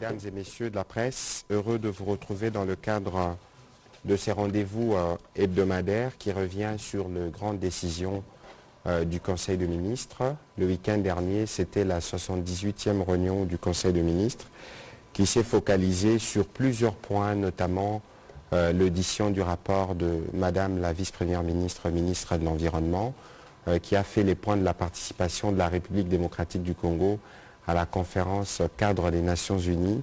mesdames et messieurs de la presse, heureux de vous retrouver dans le cadre de ces rendez-vous euh, hebdomadaires qui revient sur les grandes décisions euh, du Conseil de ministres. Le week-end dernier, c'était la 78e réunion du Conseil de ministres qui s'est focalisée sur plusieurs points, notamment euh, l'audition du rapport de Madame la vice-première ministre, ministre de l'Environnement, qui a fait les points de la participation de la République démocratique du Congo à la conférence cadre des Nations Unies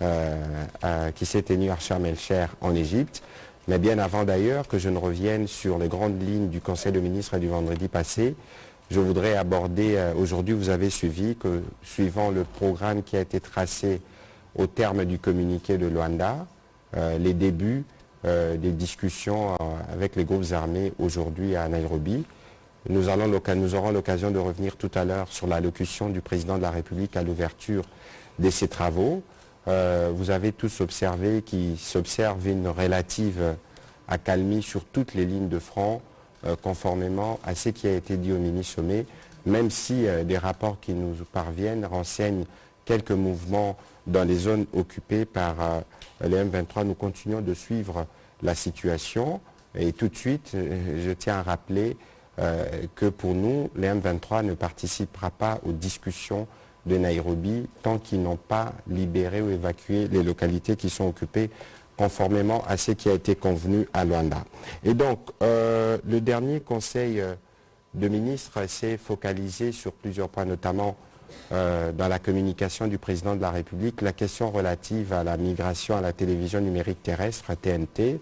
euh, euh, qui s'est tenue à Sharm el-Cher en Égypte. Mais bien avant d'ailleurs que je ne revienne sur les grandes lignes du Conseil de ministres du vendredi passé, je voudrais aborder, euh, aujourd'hui vous avez suivi que suivant le programme qui a été tracé au terme du communiqué de Luanda, les débuts des discussions avec les groupes armés aujourd'hui à Nairobi. Nous, aurons l'occasion de revenir tout à l'heure sur l'allocution du président de la République à l'ouverture de ces travaux. Euh, vous avez tous observé qu'il s'observe une relative accalmie sur toutes les lignes de front, euh, conformément à ce qui a été dit au mini-sommet, même si euh, des rapports qui nous parviennent renseignent quelques mouvements dans les zones occupées par les M23. Nous continuons de suivre la situation et tout de suite, je tiens à rappeler que pour nous, les M23 ne participera pas aux discussions de Nairobi tant qu'ils n'ont pas libéré ou évacué les localités qui sont occupées conformément à ce qui a été convenu à Luanda. Et donc, euh, le dernier conseil euh, de ministres s'est focalisé sur plusieurs points, notamment dans la communication du président de la République, la question relative à la migration à la télévision numérique terrestre, TNT,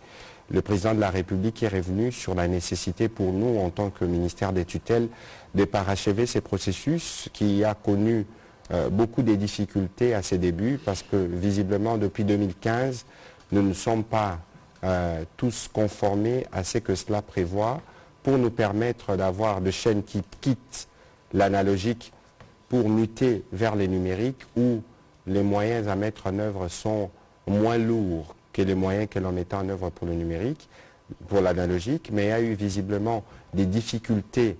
le président de la République est revenu sur la nécessité pour nous, en tant que ministère des tutelles, de parachever ces processus qui a connu euh, beaucoup de difficultés à ses débuts parce que visiblement depuis 2015, nous ne sommes pas euh, tous conformés à ce que cela prévoit pour nous permettre d'avoir des chaînes qui quittent l'analogique pour muter vers les numériques où les moyens à mettre en œuvre sont moins lourds que les moyens que l'on mettait en œuvre pour le numérique, pour l'analogique, mais il y a eu visiblement des difficultés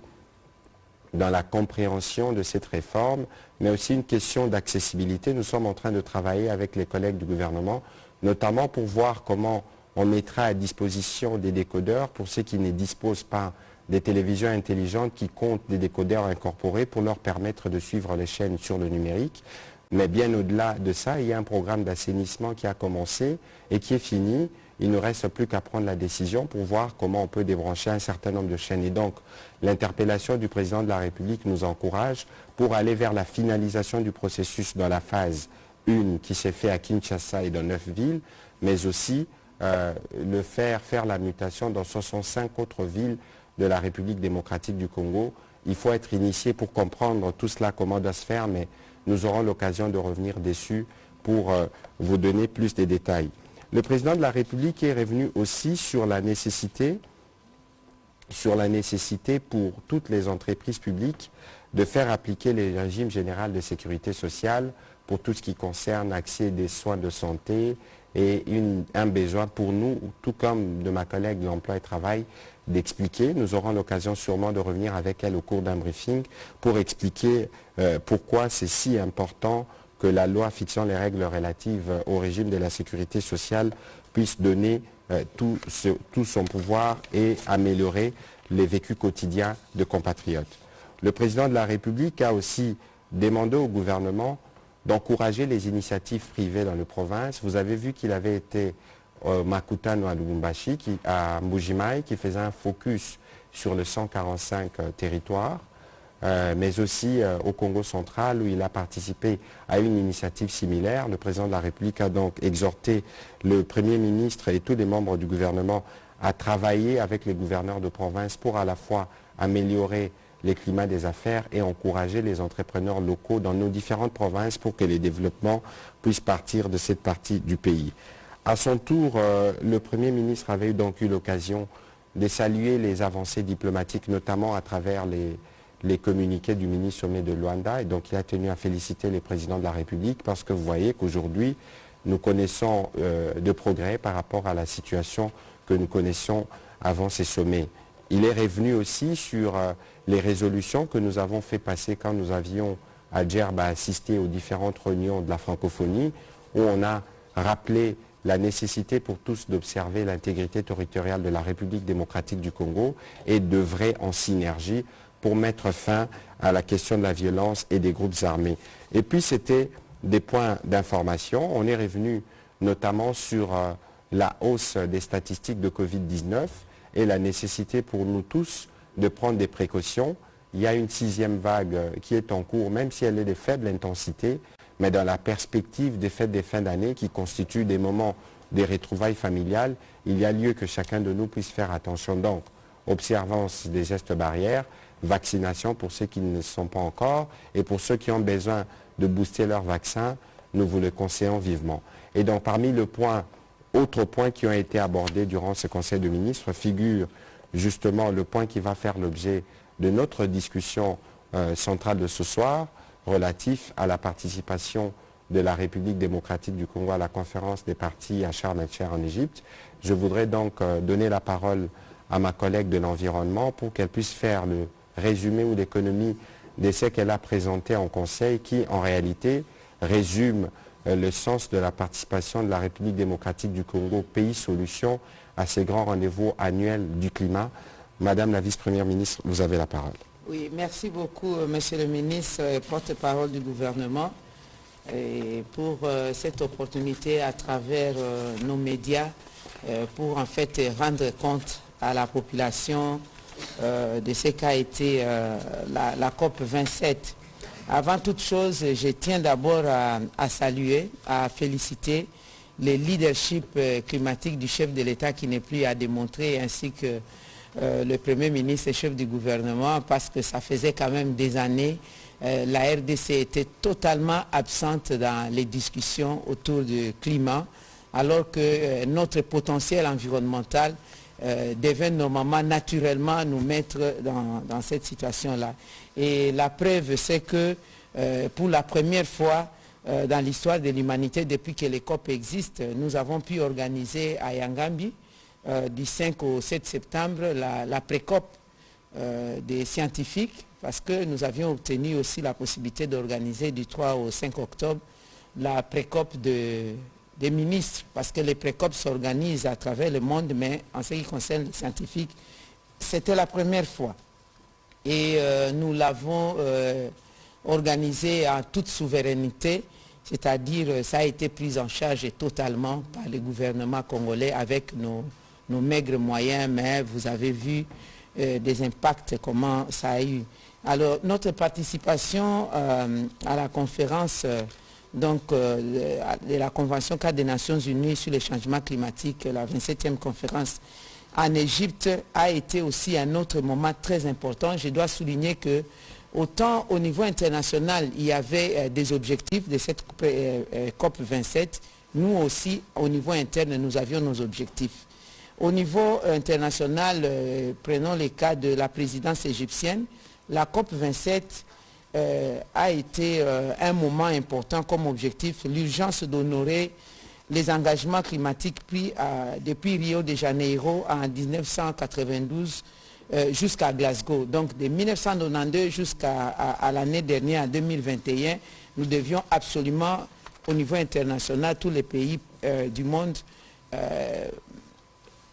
dans la compréhension de cette réforme, mais aussi une question d'accessibilité. Nous sommes en train de travailler avec les collègues du gouvernement, notamment pour voir comment on mettra à disposition des décodeurs pour ceux qui ne disposent pas des télévisions intelligentes qui comptent des décodeurs incorporés pour leur permettre de suivre les chaînes sur le numérique. Mais bien au-delà de ça, il y a un programme d'assainissement qui a commencé et qui est fini. Il ne reste plus qu'à prendre la décision pour voir comment on peut débrancher un certain nombre de chaînes. Et donc, l'interpellation du président de la République nous encourage pour aller vers la finalisation du processus dans la phase 1 qui s'est fait à Kinshasa et dans neuf villes, mais aussi euh, le faire faire la mutation dans 65 autres villes de la République démocratique du Congo. Il faut être initié pour comprendre tout cela, comment doit se faire, mais nous aurons l'occasion de revenir dessus pour euh, vous donner plus de détails. Le président de la République est revenu aussi sur la nécessité, sur la nécessité pour toutes les entreprises publiques de faire appliquer les régimes généraux de sécurité sociale pour tout ce qui concerne l'accès des soins de santé et un besoin pour nous, tout comme de ma collègue de l'emploi et travail, d'expliquer. Nous aurons l'occasion sûrement de revenir avec elle au cours d'un briefing pour expliquer euh, pourquoi c'est si important que la loi fixant les règles relatives au régime de la sécurité sociale puisse donner euh, tout, son pouvoir et améliorer les vécus quotidiens de compatriotes. Le président de la République a aussi demandé au gouvernement d'encourager les initiatives privées dans les provinces. Vous avez vu qu'il avait été au Makutano à qui, à Mbujimai, qui faisait un focus sur le 145 euh, territoires, euh, mais aussi euh, au Congo central, où il a participé à une initiative similaire. Le président de la République a donc exhorté le Premier ministre et tous les membres du gouvernement à travailler avec les gouverneurs de province pour à la fois améliorer les climats des affaires et encourager les entrepreneurs locaux dans nos différentes provinces pour que les développements puissent partir de cette partie du pays. À son tour, euh, le Premier ministre avait donc eu l'occasion de saluer les avancées diplomatiques, notamment à travers les, communiqués du ministre sommet de Luanda. Et donc il a tenu à féliciter les présidents de la République parce que vous voyez qu'aujourd'hui, nous connaissons euh, de progrès par rapport à la situation que nous connaissions avant ces sommets. Il est revenu aussi sur euh, les résolutions que nous avons fait passer quand nous avions à Djerba assisté aux différentes réunions de la francophonie, où on a rappelé la nécessité pour tous d'observer l'intégrité territoriale de la République démocratique du Congo et d'œuvrer en synergie pour mettre fin à la question de la violence et des groupes armés. Et puis c'était des points d'information. On est revenu notamment sur euh, la hausse des statistiques de Covid-19 et la nécessité pour nous tous de prendre des précautions. Il y a une sixième vague euh, qui est en cours, même si elle est de faible intensité, mais dans la perspective des fêtes des fins d'année qui constituent des moments des retrouvailles familiales, il y a lieu que chacun de nous puisse faire attention. Donc, observance des gestes barrières, vaccination pour ceux qui ne sont pas encore et pour ceux qui ont besoin de booster leur vaccin, nous vous le conseillons vivement. Et donc parmi les points, autres points qui ont été abordés durant ce Conseil de ministres figure justement le point qui va faire l'objet de notre discussion euh, centrale de ce soir relatif à la participation de la République démocratique du Congo à la conférence des partis à Sharm en Égypte. Je voudrais donc euh, donner la parole à ma collègue de l'environnement pour qu'elle puisse faire le résumé ou l'économie de ce qu'elle a présenté en Conseil qui, en réalité, résume euh, le sens de la participation de la République démocratique du Congo, pays solution, à ces grands rendez-vous annuels du climat. Madame la vice-première ministre, vous avez la parole. Oui, merci beaucoup, euh, monsieur le ministre, porte-parole du gouvernement, et pour euh, cette opportunité à travers nos médias pour en fait rendre compte à la population euh, de ce qu'a été euh, la, COP 27. Avant toute chose, je tiens d'abord à, saluer, à féliciter le leadership euh, climatique du chef de l'État qui n'est plus à démontrer, ainsi que le Premier ministre et chef du gouvernement, parce que ça faisait quand même des années. la RDC était totalement absente dans les discussions autour du climat, alors que notre potentiel environnemental euh, devait normalement naturellement nous mettre dans, cette situation-là. Et la preuve, c'est que euh, pour la première fois euh, dans l'histoire de l'humanité, depuis que les COP existent, nous avons pu organiser à Yangambi, du 5 au 7 septembre, la, la pré-COP des scientifiques, parce que nous avions obtenu aussi la possibilité d'organiser du 3 au 5 octobre la pré-COP de, des ministres, parce que les précopes s'organisent à travers le monde, mais en ce qui concerne les scientifiques, c'était la première fois. Et euh, nous l'avons euh, organisé en toute souveraineté, c'est-à-dire euh, ça a été pris en charge totalement par le gouvernement congolais avec nos, nos maigres moyens, mais vous avez vu des impacts, comment ça a eu. Alors, notre participation à la conférence donc, euh, de la Convention cadre des Nations Unies sur les changements climatiques, la 27e conférence en Égypte, a été aussi un autre moment très important. Je dois souligner que autant au niveau international, il y avait euh, des objectifs de cette euh, COP 27, nous aussi, au niveau interne, nous avions nos objectifs. Au niveau international, prenons le cas de la présidence égyptienne, la COP 27 euh, a été euh, un moment important comme objectif, l'urgence d'honorer les engagements climatiques pris depuis Rio de Janeiro en 1992 euh, jusqu'à Glasgow. Donc de 1992 jusqu'à l'année dernière, en 2021, nous devions absolument, au niveau international, tous les pays du monde,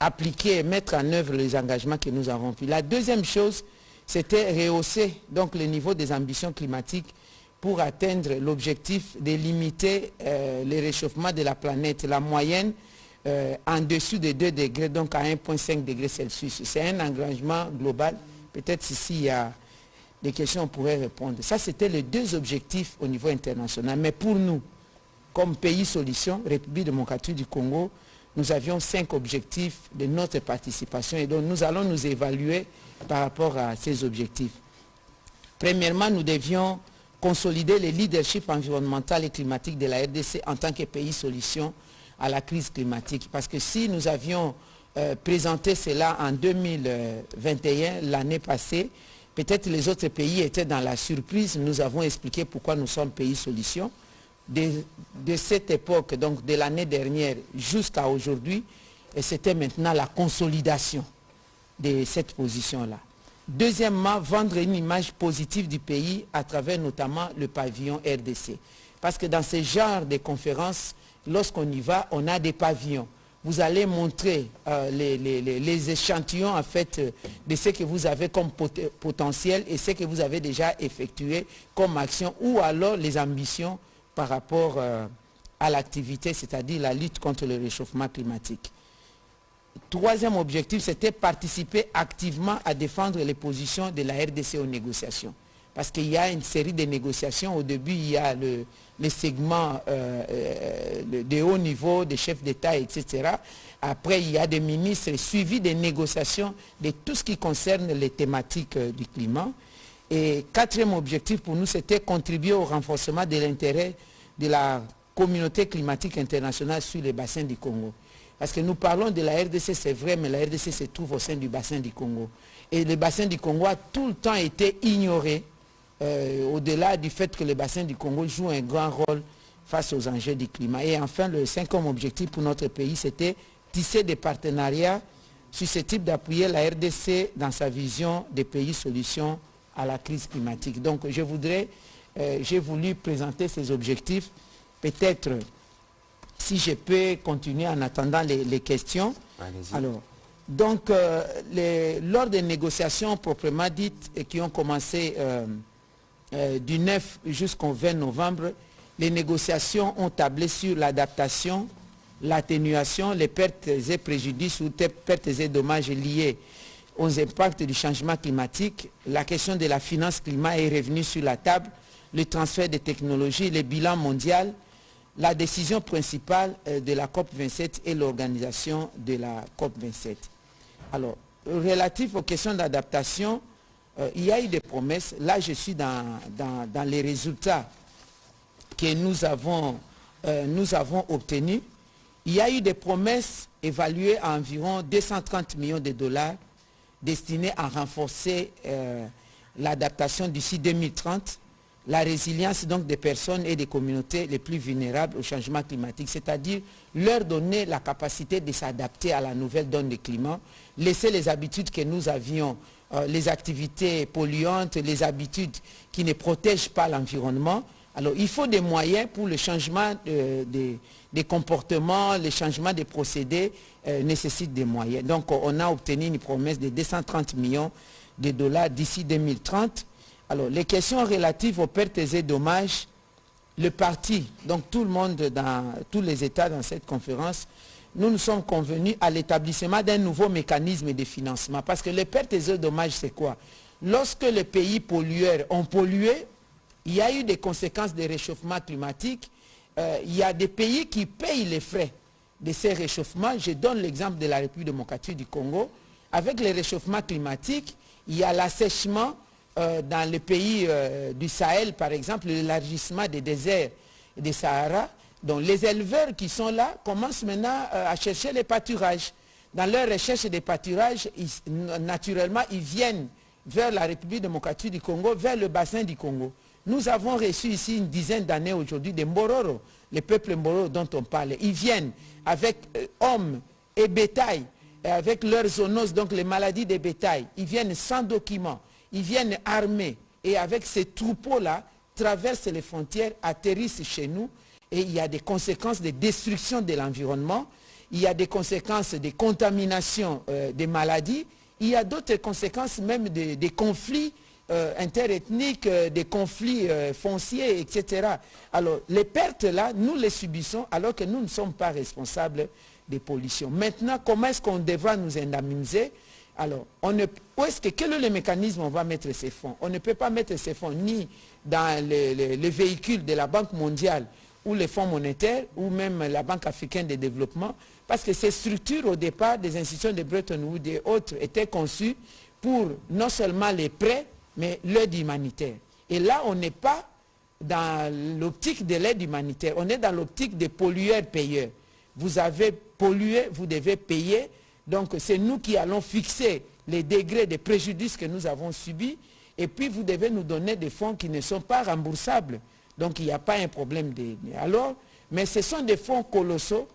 appliquer et mettre en œuvre les engagements que nous avons pris. La deuxième chose, c'était rehausser donc le niveau des ambitions climatiques pour atteindre l'objectif de limiter euh, le réchauffement de la planète, la moyenne euh, en dessous de 2 degrés, donc à 1,5 degrés Celsius. C'est un engagement global. Peut-être ici, il y a des questions, on pourrait répondre. Ça, c'était les deux objectifs au niveau international. Mais pour nous, comme pays solution, République démocratique du Congo, nous avions cinq objectifs de notre participation et donc nous allons nous évaluer par rapport à ces objectifs. Premièrement, nous devions consolider le leadership environnemental et climatique de la RDC en tant que pays solution à la crise climatique. Parce que si nous avions euh, présenté cela en 2021, l'année passée, peut-être les autres pays étaient dans la surprise. Nous avons expliqué pourquoi nous sommes pays solution. De, cette époque, donc de l'année dernière jusqu'à aujourd'hui, et c'était maintenant la consolidation de cette position-là. Deuxièmement, vendre une image positive du pays à travers notamment le pavillon RDC. Parce que dans ce genre de conférences, lorsqu'on y va, on a des pavillons. Vous allez montrer euh, les, échantillons en fait de ce que vous avez comme potentiel et ce que vous avez déjà effectué comme action ou alors les ambitions par rapport euh, à l'activité, c'est-à-dire la lutte contre le réchauffement climatique. Troisième objectif, c'était participer activement à défendre les positions de la RDC aux négociations. Parce qu'il y a une série de négociations. Au début, il y a le, les segments euh, euh, de haut niveau, des chefs d'État, etc. Après, il y a des ministres suivis des négociations de tout ce qui concerne les thématiques du climat. Et quatrième objectif pour nous, c'était contribuer au renforcement de l'intérêt de la communauté climatique internationale sur les bassins du Congo. Parce que nous parlons de la RDC, c'est vrai, mais la RDC se trouve au sein du bassin du Congo. Et le bassin du Congo a tout le temps été ignoré, euh, au-delà du fait que le bassin du Congo joue un grand rôle face aux enjeux du climat. Et enfin, le cinquième objectif pour notre pays, c'était tisser des partenariats susceptibles d'appuyer la RDC dans sa vision des pays solutions à la crise climatique. Donc, je voudrais, euh, j'ai voulu présenter ces objectifs, peut-être si je peux continuer en attendant les, questions. Alors, donc, euh, lors des négociations proprement dites et qui ont commencé euh, euh, du 9 jusqu'au 20 novembre, les négociations ont tablé sur l'adaptation, l'atténuation, les pertes et préjudices ou pertes et dommages liés aux impacts du changement climatique. La question de la finance climat est revenue sur la table, le transfert des technologies, le bilan mondial, la décision principale euh, de la COP27 et l'organisation de la COP27. Alors, relatif aux questions d'adaptation, euh, il y a eu des promesses. Là, je suis dans, les résultats que euh, nous avons obtenus. Il y a eu des promesses évaluées à environ 230 millions de dollars destinées à renforcer l'adaptation d'ici 2030 la résilience donc des personnes et des communautés les plus vulnérables au changement climatique, c'est-à-dire leur donner la capacité de s'adapter à la nouvelle donne du climat, laisser les habitudes que nous avions, euh, les activités polluantes, les habitudes qui ne protègent pas l'environnement. Alors il faut des moyens pour le changement des comportements, le changement des procédés euh, nécessite des moyens. Donc on a obtenu une promesse de 230 millions de dollars d'ici 2030 alors, les questions relatives aux pertes et dommages, le parti, donc tout le monde dans tous les États dans cette conférence, nous nous sommes convenus à l'établissement d'un nouveau mécanisme de financement. Parce que les pertes et dommages, c'est quoi? Lorsque les pays pollueurs ont pollué, il y a eu des conséquences de réchauffement climatique. Euh, il y a des pays qui payent les frais de ces réchauffements. Je donne l'exemple de la République démocratique du Congo. Avec les réchauffements climatiques, il y a l'assèchement euh, dans les pays euh, du Sahel, par exemple, l'élargissement des déserts et des Sahara, donc les éleveurs qui sont là commencent maintenant euh, à chercher les pâturages. Dans leur recherche des pâturages, naturellement, ils viennent vers la République démocratique du Congo, vers le bassin du Congo. Nous avons reçu ici une dizaine d'années aujourd'hui des Mbororo, les peuples Mbororo dont on parle. Ils viennent avec hommes et bétail, avec leurs zoonoses, donc les maladies des bétails. Ils viennent sans documents. Ils viennent armés. Et avec ces troupeaux-là, traversent les frontières, atterrissent chez nous. Et il y a des conséquences de destruction de l'environnement, il y a des conséquences de contamination euh, des maladies, il y a d'autres conséquences même des conflits euh, interethniques, euh, des conflits fonciers, etc. Alors, les pertes là, nous les subissons alors que nous ne sommes pas responsables des pollutions. Maintenant, comment est-ce qu'on devra nous indemniser? Alors, on ne, où est-ce que, quel est le mécanisme on va mettre ces fonds? On ne peut pas mettre ces fonds ni dans les, véhicules de la Banque mondiale ou les fonds monétaires ou même la Banque africaine de développement parce que ces structures au départ des institutions de Bretton Woods et autres étaient conçues pour non seulement les prêts mais l'aide humanitaire. Et là, on n'est pas dans l'optique de l'aide humanitaire, on est dans l'optique des pollueurs-payeurs. Vous avez pollué, vous devez payer donc c'est nous qui allons fixer les degrés de préjudice que nous avons subis et puis vous devez nous donner des fonds qui ne sont pas remboursables. Donc il n'y a pas un problème de... Alors, mais ce sont des fonds colossaux.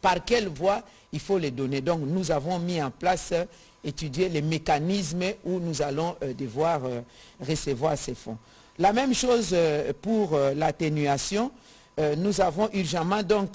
Par quelle voie il faut les donner? Donc nous avons mis en place, étudier les mécanismes où nous allons euh, devoir euh, recevoir ces fonds. La même chose pour l'atténuation. nous avons urgemment donc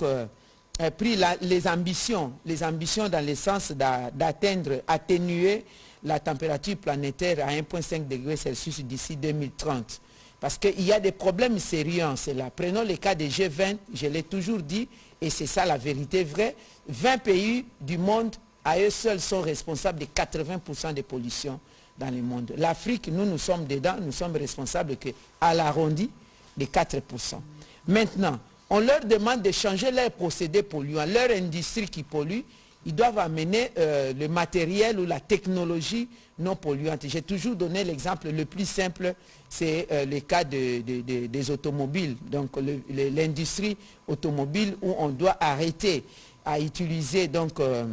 pris les ambitions, les ambitions dans le sens d'atteindre, atténuer la température planétaire à 1,5 degré Celsius d'ici 2030. Parce qu'il y a des problèmes sérieux en cela. Prenons le cas des G20, je l'ai toujours dit, et c'est ça la vérité vraie. 20 pays du monde, à eux seuls, sont responsables de 80% des pollutions dans le monde. L'Afrique, nous, nous sommes dedans, nous sommes responsables que, à l'arrondi de 4%. Maintenant, on leur demande de changer leurs procédés polluants, leur industrie qui pollue, ils doivent amener euh, le matériel ou la technologie non polluante. J'ai toujours donné l'exemple le plus simple, c'est euh, le cas des automobiles. Donc l'industrie automobile où on doit arrêter à utiliser, donc, euh,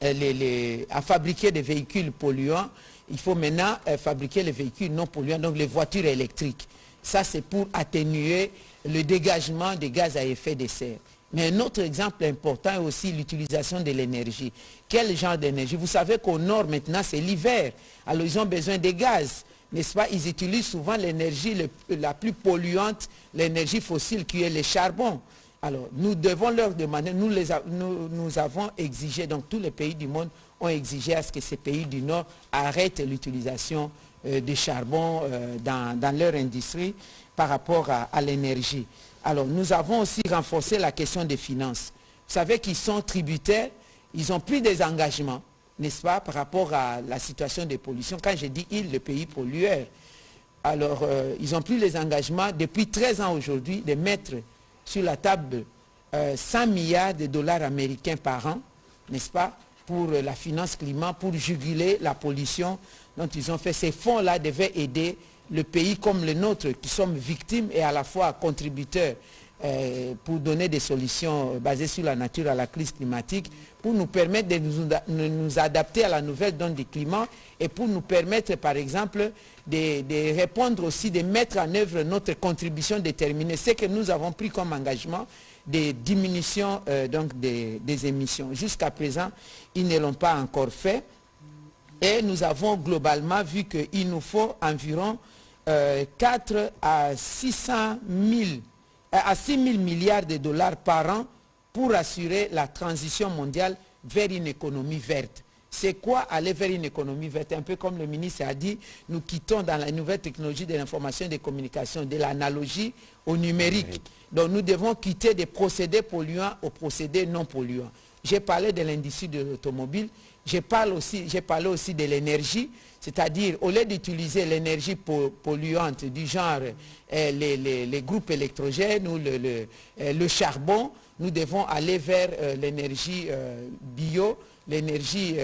à fabriquer des véhicules polluants. Il faut maintenant fabriquer les véhicules non polluants, donc les voitures électriques. Ça, c'est pour atténuer le dégagement des gaz à effet de serre. Mais un autre exemple important est aussi l'utilisation de l'énergie. Quel genre d'énergie? Vous savez qu'au nord maintenant c'est l'hiver. Alors ils ont besoin de gaz. N'est-ce pas? Ils utilisent souvent l'énergie la plus polluante, l'énergie fossile qui est le charbon. Alors nous devons leur demander, nous, les nous, avons exigé, donc tous les pays du monde ont exigé à ce que ces pays du Nord arrêtent l'utilisation euh, du charbon euh, dans, leur industrie par rapport à l'énergie. Alors, nous avons aussi renforcé la question des finances. Vous savez qu'ils sont tributaires, ils ont pris des engagements, n'est-ce pas, par rapport à la situation des pollutions. Quand je dis ils, le pays pollueur, alors euh, ils ont pris les engagements depuis 13 ans aujourd'hui de mettre sur la table 100 euh, milliards de dollars américains par an, n'est-ce pas, pour la finance climat, pour juguler la pollution dont ils ont fait. Ces fonds-là devaient aider le pays comme le nôtre, qui sommes victimes et à la fois contributeurs euh, pour donner des solutions basées sur la nature à la crise climatique, pour nous permettre de nous, adapter à la nouvelle donne du climat et pour nous permettre, par exemple, de, répondre aussi, de mettre en œuvre notre contribution déterminée. Ce que nous avons pris comme engagement de diminution euh, donc des, des émissions. Jusqu'à présent, ils ne l'ont pas encore fait. Et nous avons globalement vu qu'il nous faut environ 4 euh, à 600 000, euh, à 6 000 milliards de dollars par an pour assurer la transition mondiale vers une économie verte. C'est quoi aller vers une économie verte? Un peu comme le ministre a dit, nous quittons dans la nouvelle technologie de l'information et des communications, de l'analogie au numérique. Donc nous devons quitter des procédés polluants aux procédés non polluants. J'ai parlé de l'industrie de l'automobile, j'ai parlé aussi, parlé aussi de l'énergie. C'est-à-dire, au lieu d'utiliser l'énergie polluante du genre euh, les, groupes électrogènes ou le, euh, charbon, nous devons aller vers euh, l'énergie bio, l'énergie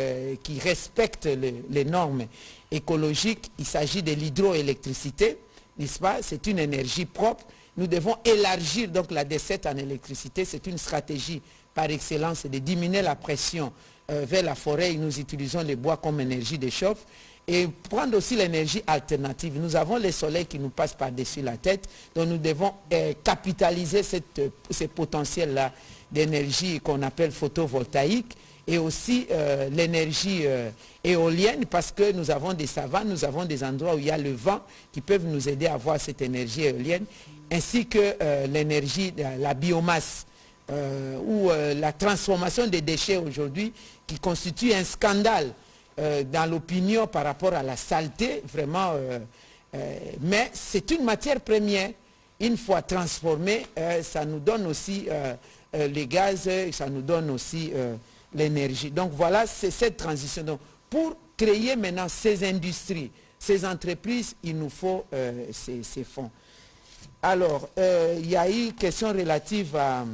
qui respecte les normes écologiques. Il s'agit de l'hydroélectricité, n'est-ce pas? C'est une énergie propre. Nous devons élargir donc la décette en électricité. C'est une stratégie par excellence de diminuer la pression vers la forêt. Nous utilisons les bois comme énergie de chauffe et prendre aussi l'énergie alternative. Nous avons le soleil qui nous passe par-dessus la tête, donc nous devons euh, capitaliser cette, ce potentiel-là d'énergie qu'on appelle photovoltaïque et aussi euh, l'énergie euh, éolienne parce que nous avons des savanes, nous avons des endroits où il y a le vent qui peuvent nous aider à avoir cette énergie éolienne ainsi que l'énergie, la biomasse ou la transformation des déchets aujourd'hui qui constitue un scandale euh, dans l'opinion par rapport à la saleté, vraiment, euh, euh, mais c'est une matière première. Une fois transformée, ça nous donne aussi les gaz, ça nous donne aussi l'énergie. Donc voilà, c'est cette transition. Donc, pour créer maintenant ces industries, ces entreprises, il nous faut ces, ces, fonds. Alors, il y a eu question relative à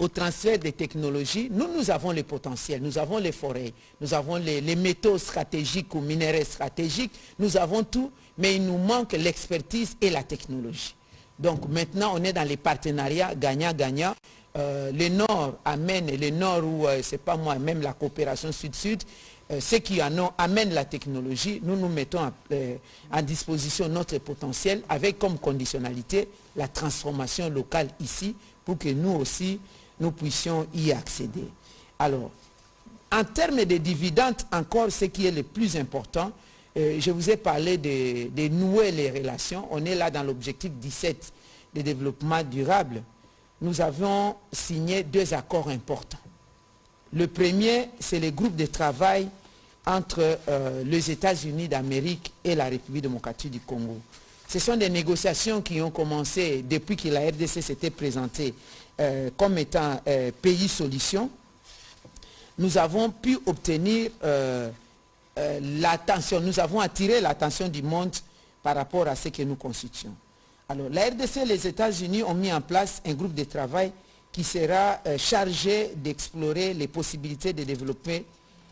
au transfert des technologies, nous, nous avons les potentiels, nous avons les forêts, nous avons les, métaux stratégiques ou minéraux stratégiques, nous avons tout, mais il nous manque l'expertise et la technologie. Donc maintenant, on est dans les partenariats gagnant-gagnant. Euh, le Nord amène, le Nord où, euh, c'est pas moi, même la coopération Sud-Sud, euh, ceux qui en amènent la technologie, nous nous mettons à, disposition notre potentiel avec comme conditionnalité la transformation locale ici pour que nous aussi, nous puissions y accéder. Alors, en termes de dividendes, encore ce qui est le plus important, euh, je vous ai parlé de, nouer les relations. On est là dans l'objectif 17 de développement durable. nous avons signé deux accords importants. Le premier, c'est le groupe de travail entre euh, les États-Unis d'Amérique et la République démocratique du Congo. Ce sont des négociations qui ont commencé depuis que la RDC s'était présentée euh, comme étant euh, pays solution. Nous avons pu obtenir l'attention, nous avons attiré l'attention du monde par rapport à ce que nous constituons. Alors, la RDC et les États-Unis ont mis en place un groupe de travail qui sera chargé d'explorer les possibilités de développer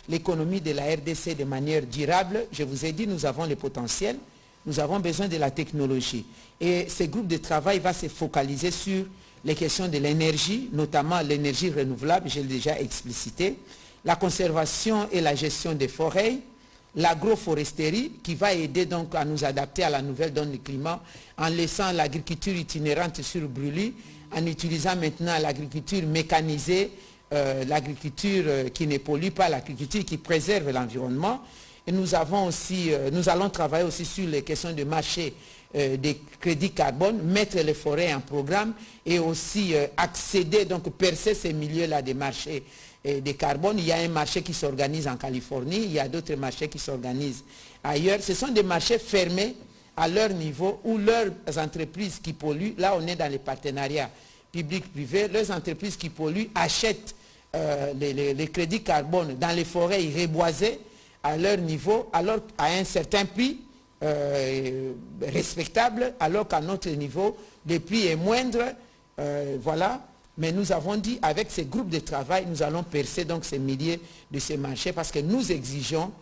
l'économie de la RDC de manière durable. Je vous ai dit, nous avons le potentiel, nous avons besoin de la technologie. Et ce groupe de travail va se focaliser sur les questions de l'énergie, notamment l'énergie renouvelable, je l'ai déjà explicité, la conservation et la gestion des forêts, l'agroforesterie qui va aider donc à nous adapter à la nouvelle donne du climat en laissant l'agriculture itinérante sur brûlis, en utilisant maintenant l'agriculture mécanisée euh, l'agriculture euh, qui ne pollue pas, l'agriculture qui préserve l'environnement. Et nous, euh, nous allons travailler aussi sur les questions de marché des crédits carbone, mettre les forêts en programme et aussi accéder, donc percer ces milieux-là des marchés de carbone. Il y a un marché qui s'organise en Californie, il y a d'autres marchés qui s'organisent ailleurs. Ce sont des marchés fermés à leur niveau où leurs entreprises qui polluent, là on est dans les partenariats publics-privés, leurs entreprises qui polluent achètent euh, les, crédits carbone dans les forêts reboisées à leur niveau, alors à un certain prix euh, respectable, alors qu'à notre niveau, le prix est moindre. Euh, voilà. Mais nous avons dit, avec ces groupes de travail, nous allons percer donc ces milliers de ces marchés parce que nous exigeons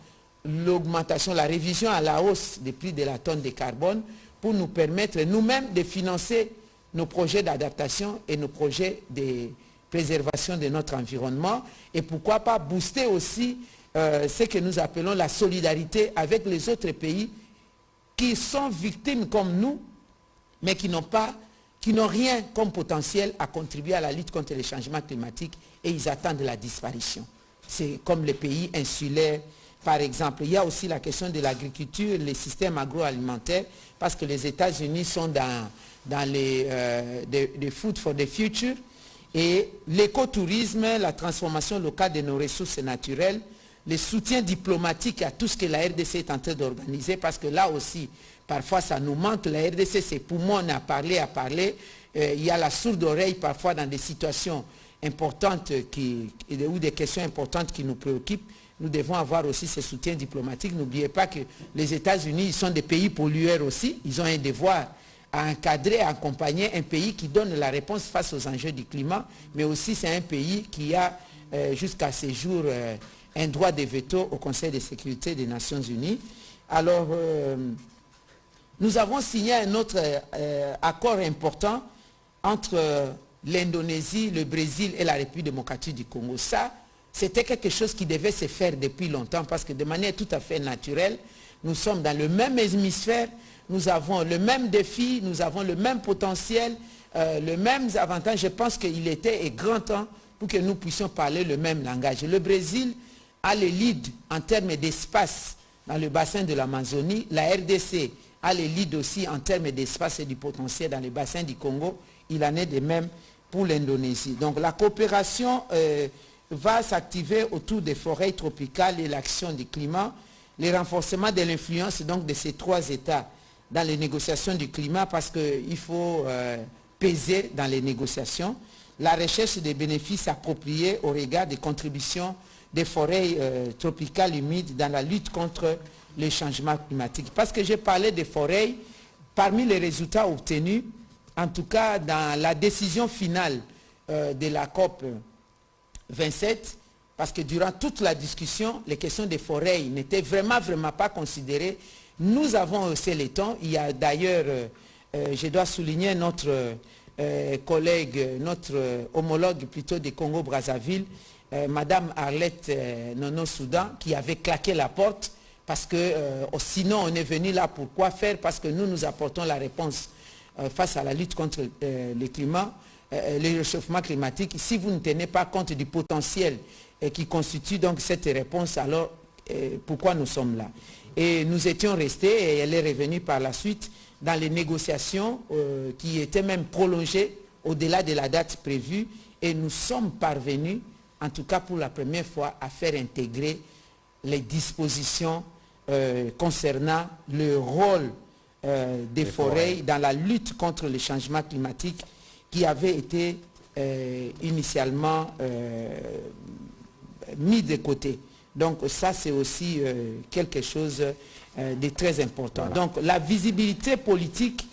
l'augmentation, la révision à la hausse des prix de la tonne de carbone pour nous permettre nous-mêmes de financer nos projets d'adaptation et nos projets de, préservation de notre environnement et pourquoi pas booster aussi euh, ce que nous appelons la solidarité avec les autres pays qui sont victimes comme nous, mais qui n'ont pas, qui n'ont rien comme potentiel à contribuer à la lutte contre les changements climatiques et ils attendent la disparition. C'est comme les pays insulaires, par exemple. Il y a aussi la question de l'agriculture, les systèmes agroalimentaires, parce que les États-Unis sont dans, dans les euh, Food for the Future, et l'écotourisme, la transformation locale de nos ressources naturelles, le soutien diplomatique à tout ce que la RDC est en train d'organiser, parce que là aussi, parfois ça nous manque, la RDC, ses poumons à parler, à parler, euh, il y a la sourde oreille parfois dans des situations importantes ou des questions importantes qui nous préoccupent, nous devons avoir aussi ce soutien diplomatique. N'oubliez pas que les États-Unis sont des pays pollueurs aussi, ils ont un devoir à encadrer, à accompagner un pays qui donne la réponse face aux enjeux du climat, mais aussi c'est un pays qui a euh, jusqu'à ce jour euh, un droit de veto au Conseil de sécurité des Nations Unies. Alors, euh, nous avons signé un autre accord important entre l'Indonésie, le Brésil et la République démocratique du Congo. Ça, c'était quelque chose qui devait se faire depuis longtemps parce que de manière tout à fait naturelle, nous sommes dans le même hémisphère, nous avons le même défi, nous avons le même potentiel, euh, le même avantage. Je pense qu'il était grand temps pour que nous puissions parler le même langage. Le Brésil a le lead en termes d'espace dans le bassin de l'Amazonie. La RDC a le lead aussi en termes d'espace et du potentiel dans le bassin du Congo. Il en est de même pour l'Indonésie. Donc la coopération euh, va s'activer autour des forêts tropicales et l'action du climat, le renforcement de l'influence de ces trois États dans les négociations du climat parce qu'il faut euh, peser dans les négociations. La recherche des bénéfices appropriés au regard des contributions des forêts euh, tropicales humides dans la lutte contre les changements climatiques. Parce que j'ai parlé des forêts, parmi les résultats obtenus, en tout cas dans la décision finale euh, de la COP 27, parce que durant toute la discussion, les questions des forêts n'étaient vraiment, vraiment pas considérées nous avons haussé les temps. Il y a d'ailleurs, euh, je dois souligner notre collègue, notre homologue plutôt du Congo-Brazzaville, Madame Arlette Nono Soudan, qui avait claqué la porte parce que sinon on est venu là pour quoi faire? Parce que nous, nous apportons la réponse face à la lutte contre le climat, le réchauffement climatique. Si vous ne tenez pas compte du potentiel qui constitue donc cette réponse, alors pourquoi nous sommes là? Et nous étions restés, et elle est revenue par la suite, dans les négociations euh, qui étaient même prolongées au-delà de la date prévue. Et nous sommes parvenus, en tout cas pour la première fois, à faire intégrer les dispositions euh, concernant le rôle euh, des, forêts, dans la lutte contre le changement climatique qui avait été euh, initialement mis de côté. Donc ça, c'est aussi quelque chose de très important. Donc la visibilité politique,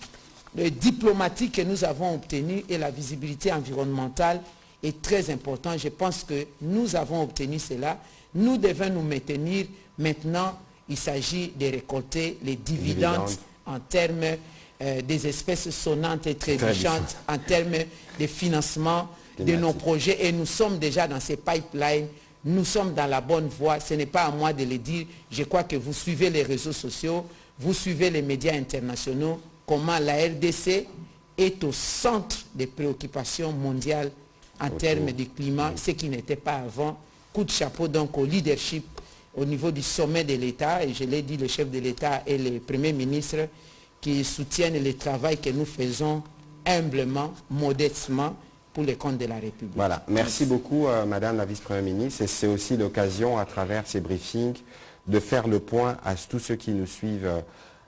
diplomatique que nous avons obtenue et la visibilité environnementale est très importante. Je pense que nous avons obtenu cela. Nous devons nous maintenir. Maintenant, il s'agit de récolter les dividendes, en termes euh, des espèces sonnantes et trébuchantes, en termes de financement de nos projets. Et nous sommes déjà dans ces pipelines. Nous sommes dans la bonne voie. Ce n'est pas à moi de le dire. Je crois que vous suivez les réseaux sociaux, vous suivez les médias internationaux, comment la RDC est au centre des préoccupations mondiales en termes de climat, ce qui n'était pas avant. Coup de chapeau donc au leadership au niveau du sommet de l'État, et je l'ai dit, le chef de l'État et le Premier ministre qui soutiennent le travail que nous faisons humblement, modestement, pour les comptes de la République. Voilà, merci beaucoup euh, Madame la Vice-Première ministre, et c'est aussi l'occasion à travers ces briefings de faire le point à tous ceux qui nous suivent euh,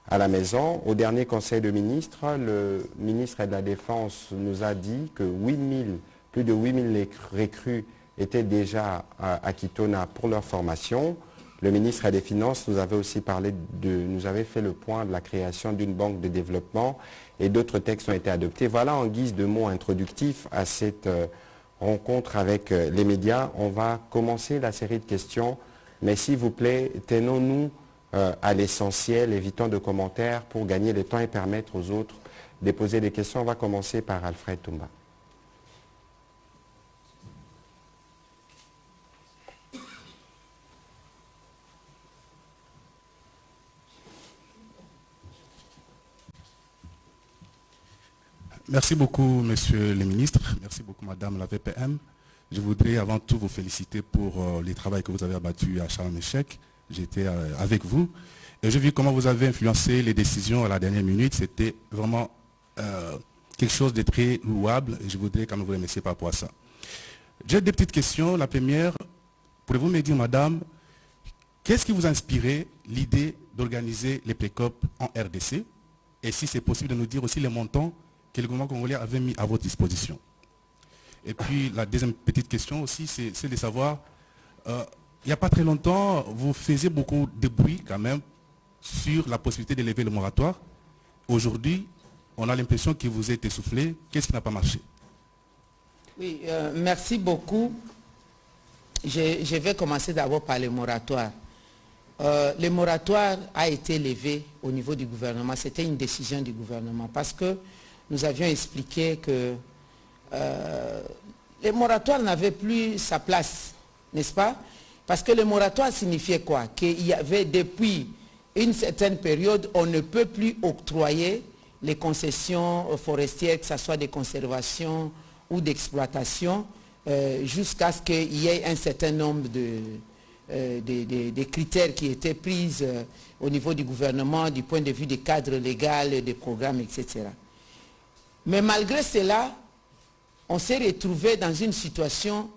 à la maison. Au dernier Conseil de ministres, le ministre de la Défense nous a dit que 8000 plus de 8000 recrues étaient déjà à, Kitona pour leur formation. Le ministre des Finances nous avait aussi parlé de, nous avait fait le point de la création d'une banque de développement et d'autres textes ont été adoptés. Voilà en guise de mots introductifs à cette euh, rencontre avec euh, les médias. On va commencer la série de questions, mais s'il vous plaît, tenons-nous euh, à l'essentiel, évitons de commentaires pour gagner le temps et permettre aux autres de poser des questions. On va commencer par Alfred Toumba. Merci beaucoup, Monsieur le ministre. Merci beaucoup, Madame la VPM. Je voudrais avant tout vous féliciter pour euh, les travaux que vous avez abattus à Charles Échec. J'étais euh, avec vous. Et j'ai vu comment vous avez influencé les décisions à la dernière minute. C'était vraiment euh, quelque chose de très louable. Et je voudrais quand même vous remercier par rapport à ça. J'ai deux petites questions. La première, pourriez-vous me dire, Madame, qu'est-ce qui vous a inspiré l'idée d'organiser les PLECOP en RDC Et si c'est possible de nous dire aussi les montants que le gouvernement congolais avait mis à votre disposition. Et puis la deuxième petite question aussi, c'est de savoir, euh, il n'y a pas très longtemps, vous faisiez beaucoup de bruit quand même sur la possibilité d'élever le moratoire. Aujourd'hui, on a l'impression que vous êtes essoufflé. Qu'est-ce qui n'a pas marché? Oui, euh, merci beaucoup. Je, vais commencer d'abord par le moratoire. Euh, le moratoire a été levé au niveau du gouvernement. C'était une décision du gouvernement parce que nous avions expliqué que euh, les moratoires n'avaient plus sa place, n'est-ce pas? Parce que le moratoire signifiait quoi? Qu'il y avait depuis une certaine période, on ne peut plus octroyer les concessions forestières, que ce soit des conservations ou d'exploitation, euh, jusqu'à ce qu'il y ait un certain nombre de, euh, critères qui étaient pris au niveau du gouvernement, du point de vue des cadres légaux, des programmes, etc. Mais malgré cela, on s'est retrouvé dans une situation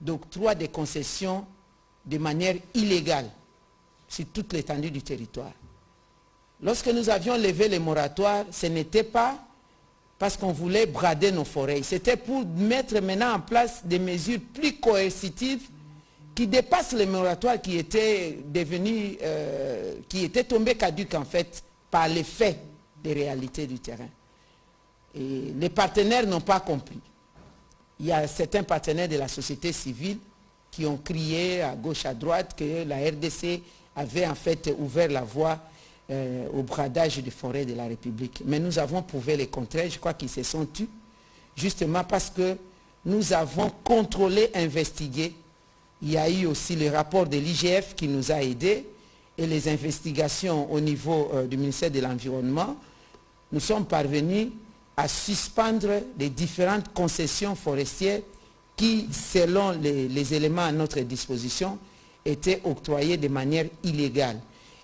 d'octroi des concessions de manière illégale sur toute l'étendue du territoire. Lorsque nous avions levé les moratoires, ce n'était pas parce qu'on voulait brader nos forêts. C'était pour mettre maintenant en place des mesures plus coercitives qui dépassent les moratoires qui étaient devenus, euh, tombés caduques en fait par l'effet des réalités du terrain les partenaires n'ont pas compris. Il y a certains partenaires de la société civile qui ont crié à gauche, à droite que la RDC avait en fait ouvert la voie euh, au bradage des forêts de la République. Mais nous avons prouvé le contraire. Je crois qu'ils se sont tus, justement parce que nous avons contrôlé, investigué. Il y a eu aussi le rapport de l'IGF qui nous a aidés et les investigations au niveau euh, du ministère de l'Environnement. Nous sommes parvenus à suspendre les différentes concessions forestières qui, selon les, éléments à notre disposition, étaient octroyées de manière illégale.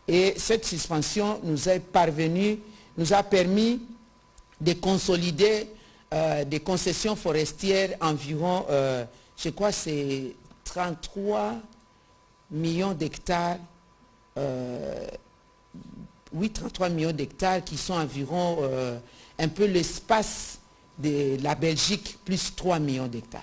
Et cette suspension nous est parvenue, nous a permis de consolider euh, des concessions forestières environ, euh, je crois c'est 33 millions d'hectares, oui 33 millions d'hectares qui sont environ un peu l'espace de la Belgique plus 3 millions d'hectares.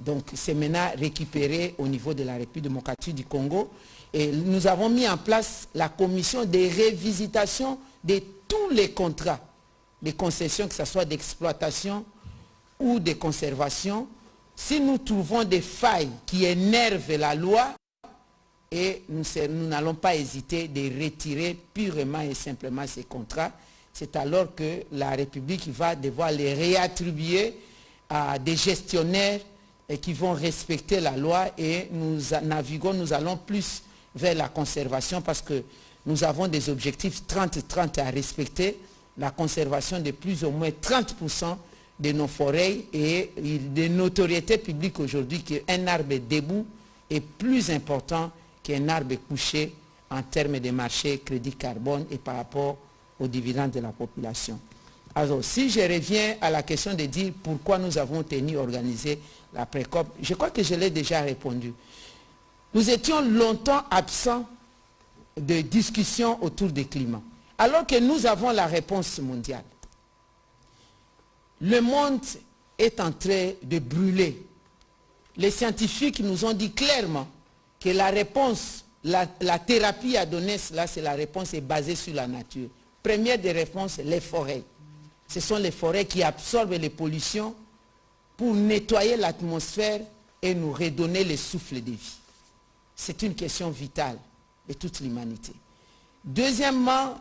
Donc c'est maintenant récupéré au niveau de la République démocratique du Congo. Et nous avons mis en place la commission de révisitation de tous les contrats, des concessions, que ce soit d'exploitation ou de conservation. Si nous trouvons des failles qui énervent la loi, et nous n'allons pas hésiter de retirer purement et simplement ces contrats c'est alors que la République va devoir les réattribuer à des gestionnaires qui vont respecter la loi et nous naviguons, nous allons plus vers la conservation parce que nous avons des objectifs 30-30 à respecter, la conservation de plus ou moins 30% de nos forêts et de notoriété publique aujourd'hui qu'un arbre debout est plus important qu'un arbre couché en termes de marché crédit carbone et par rapport aux dividendes de la population. Alors, si je reviens à la question de dire pourquoi nous avons tenu à organiser la précop, je crois que je l'ai déjà répondu. Nous étions longtemps absents de discussions autour du climat, alors que nous avons la réponse mondiale. Le monde est en train de brûler. Les scientifiques nous ont dit clairement que la réponse, la, la thérapie à donner, cela, c'est la réponse est basée sur la nature. Première des réponses, les forêts. Ce sont les forêts qui absorbent les pollutions pour nettoyer l'atmosphère et nous redonner le souffle de vie. C'est une question vitale de toute l'humanité. Deuxièmement,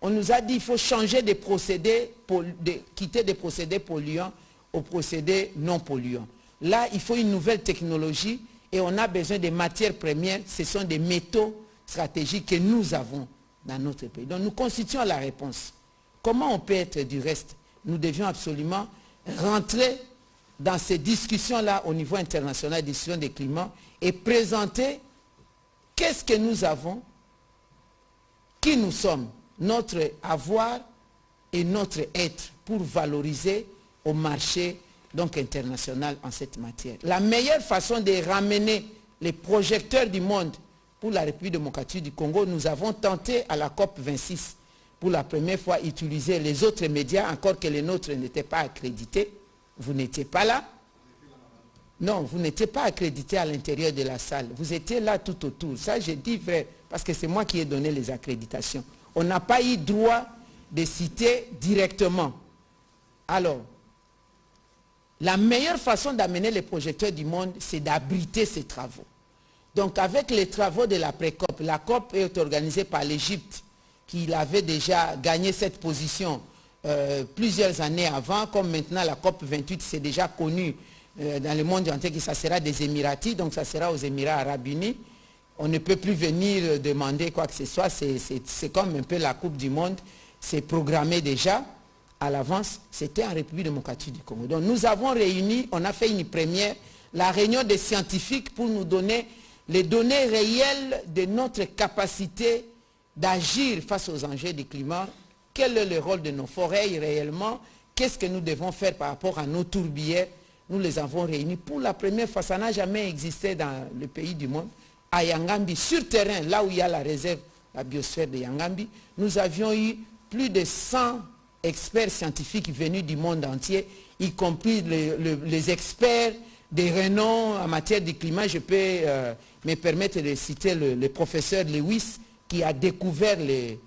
on nous a dit qu'il faut changer de procédés, de, quitter des procédés polluants aux procédés non polluants. Là, il faut une nouvelle technologie et on a besoin de matières premières. Ce sont des métaux stratégiques que nous avons dans notre pays. Donc nous constituons la réponse. Comment on peut être du reste? Nous devions absolument rentrer dans ces discussions-là au niveau international, discussions des climats, et présenter qu'est-ce que nous avons, qui nous sommes, notre avoir et notre être pour valoriser au marché donc international en cette matière. La meilleure façon de ramener les projecteurs du monde pour la République démocratique du Congo, nous avons tenté à la COP 26 pour la première fois utiliser les autres médias, encore que les nôtres n'étaient pas accrédités. Vous n'étiez pas là. Non, vous n'étiez pas accrédité à l'intérieur de la salle. Vous étiez là tout autour. Ça, j'ai dit vrai, parce que c'est moi qui ai donné les accréditations. On n'a pas eu droit de citer directement. Alors, la meilleure façon d'amener les projecteurs du monde, c'est d'abriter ces travaux. Donc avec les travaux de la pré-COP, la COP est organisée par l'Égypte, qui avait déjà gagné cette position euh, plusieurs années avant, comme maintenant la COP 28, c'est déjà connu euh, dans le monde entier que ça sera des Émiratis, donc ça sera aux Émirats Arabes Unis. On ne peut plus venir demander quoi que ce soit, c'est comme un peu la Coupe du Monde, c'est programmé déjà à l'avance, c'était en République démocratique du Congo. Donc nous avons réuni, on a fait une première, la réunion des scientifiques pour nous donner les données réelles de notre capacité d'agir face aux enjeux du climat, quel est le rôle de nos forêts réellement, qu'est-ce que nous devons faire par rapport à nos tourbières, nous les avons réunis pour la première fois, ça n'a jamais existé dans le pays du monde, à Yangambi, sur terrain, là où il y a la réserve, la biosphère de Yangambi, nous avions eu plus de 100 experts scientifiques venus du monde entier, y compris les, experts des renoms en matière de climat. Je peux euh, me permettre de citer le, professeur Lewis qui a découvert les,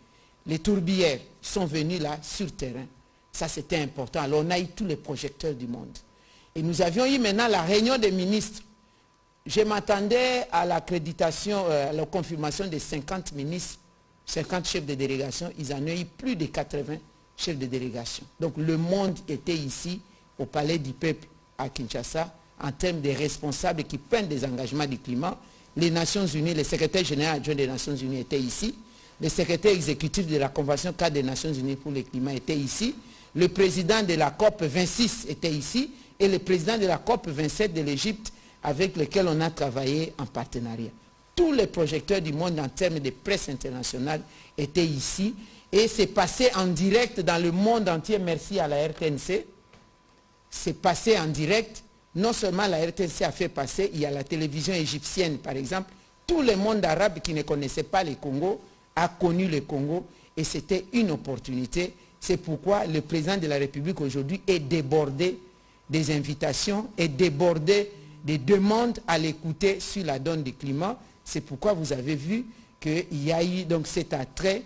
tourbières. Ils sont venus là sur terrain. Ça, c'était important. Alors, on a eu tous les projecteurs du monde. Et nous avions eu maintenant la réunion des ministres. Je m'attendais à l'accréditation, euh, à la confirmation de 50 ministres, 50 chefs de délégation. Ils en ont eu plus de 80 chefs de délégation. Donc, le monde était ici, au Palais du Peuple, à Kinshasa, en termes de responsables qui prennent des engagements du climat. Les Nations Unies, le secrétaire général adjoint des Nations Unies était ici, le secrétaire exécutif de la Convention cadre des Nations Unies pour le climat était ici, le président de la COP 26 était ici, et le président de la COP 27 de l'Égypte avec lequel on a travaillé en partenariat. Tous les projecteurs du monde en termes de presse internationale étaient ici. Et c'est passé en direct dans le monde entier, merci à la RTNC, c'est passé en direct. Non seulement la RTC a fait passer, il y a la télévision égyptienne par exemple. Tout le monde arabe qui ne connaissait pas le Congo a connu le Congo et c'était une opportunité. C'est pourquoi le président de la République aujourd'hui est débordé des invitations, est débordé des demandes à l'écouter sur la donne du climat. C'est pourquoi vous avez vu qu'il y a eu cet attrait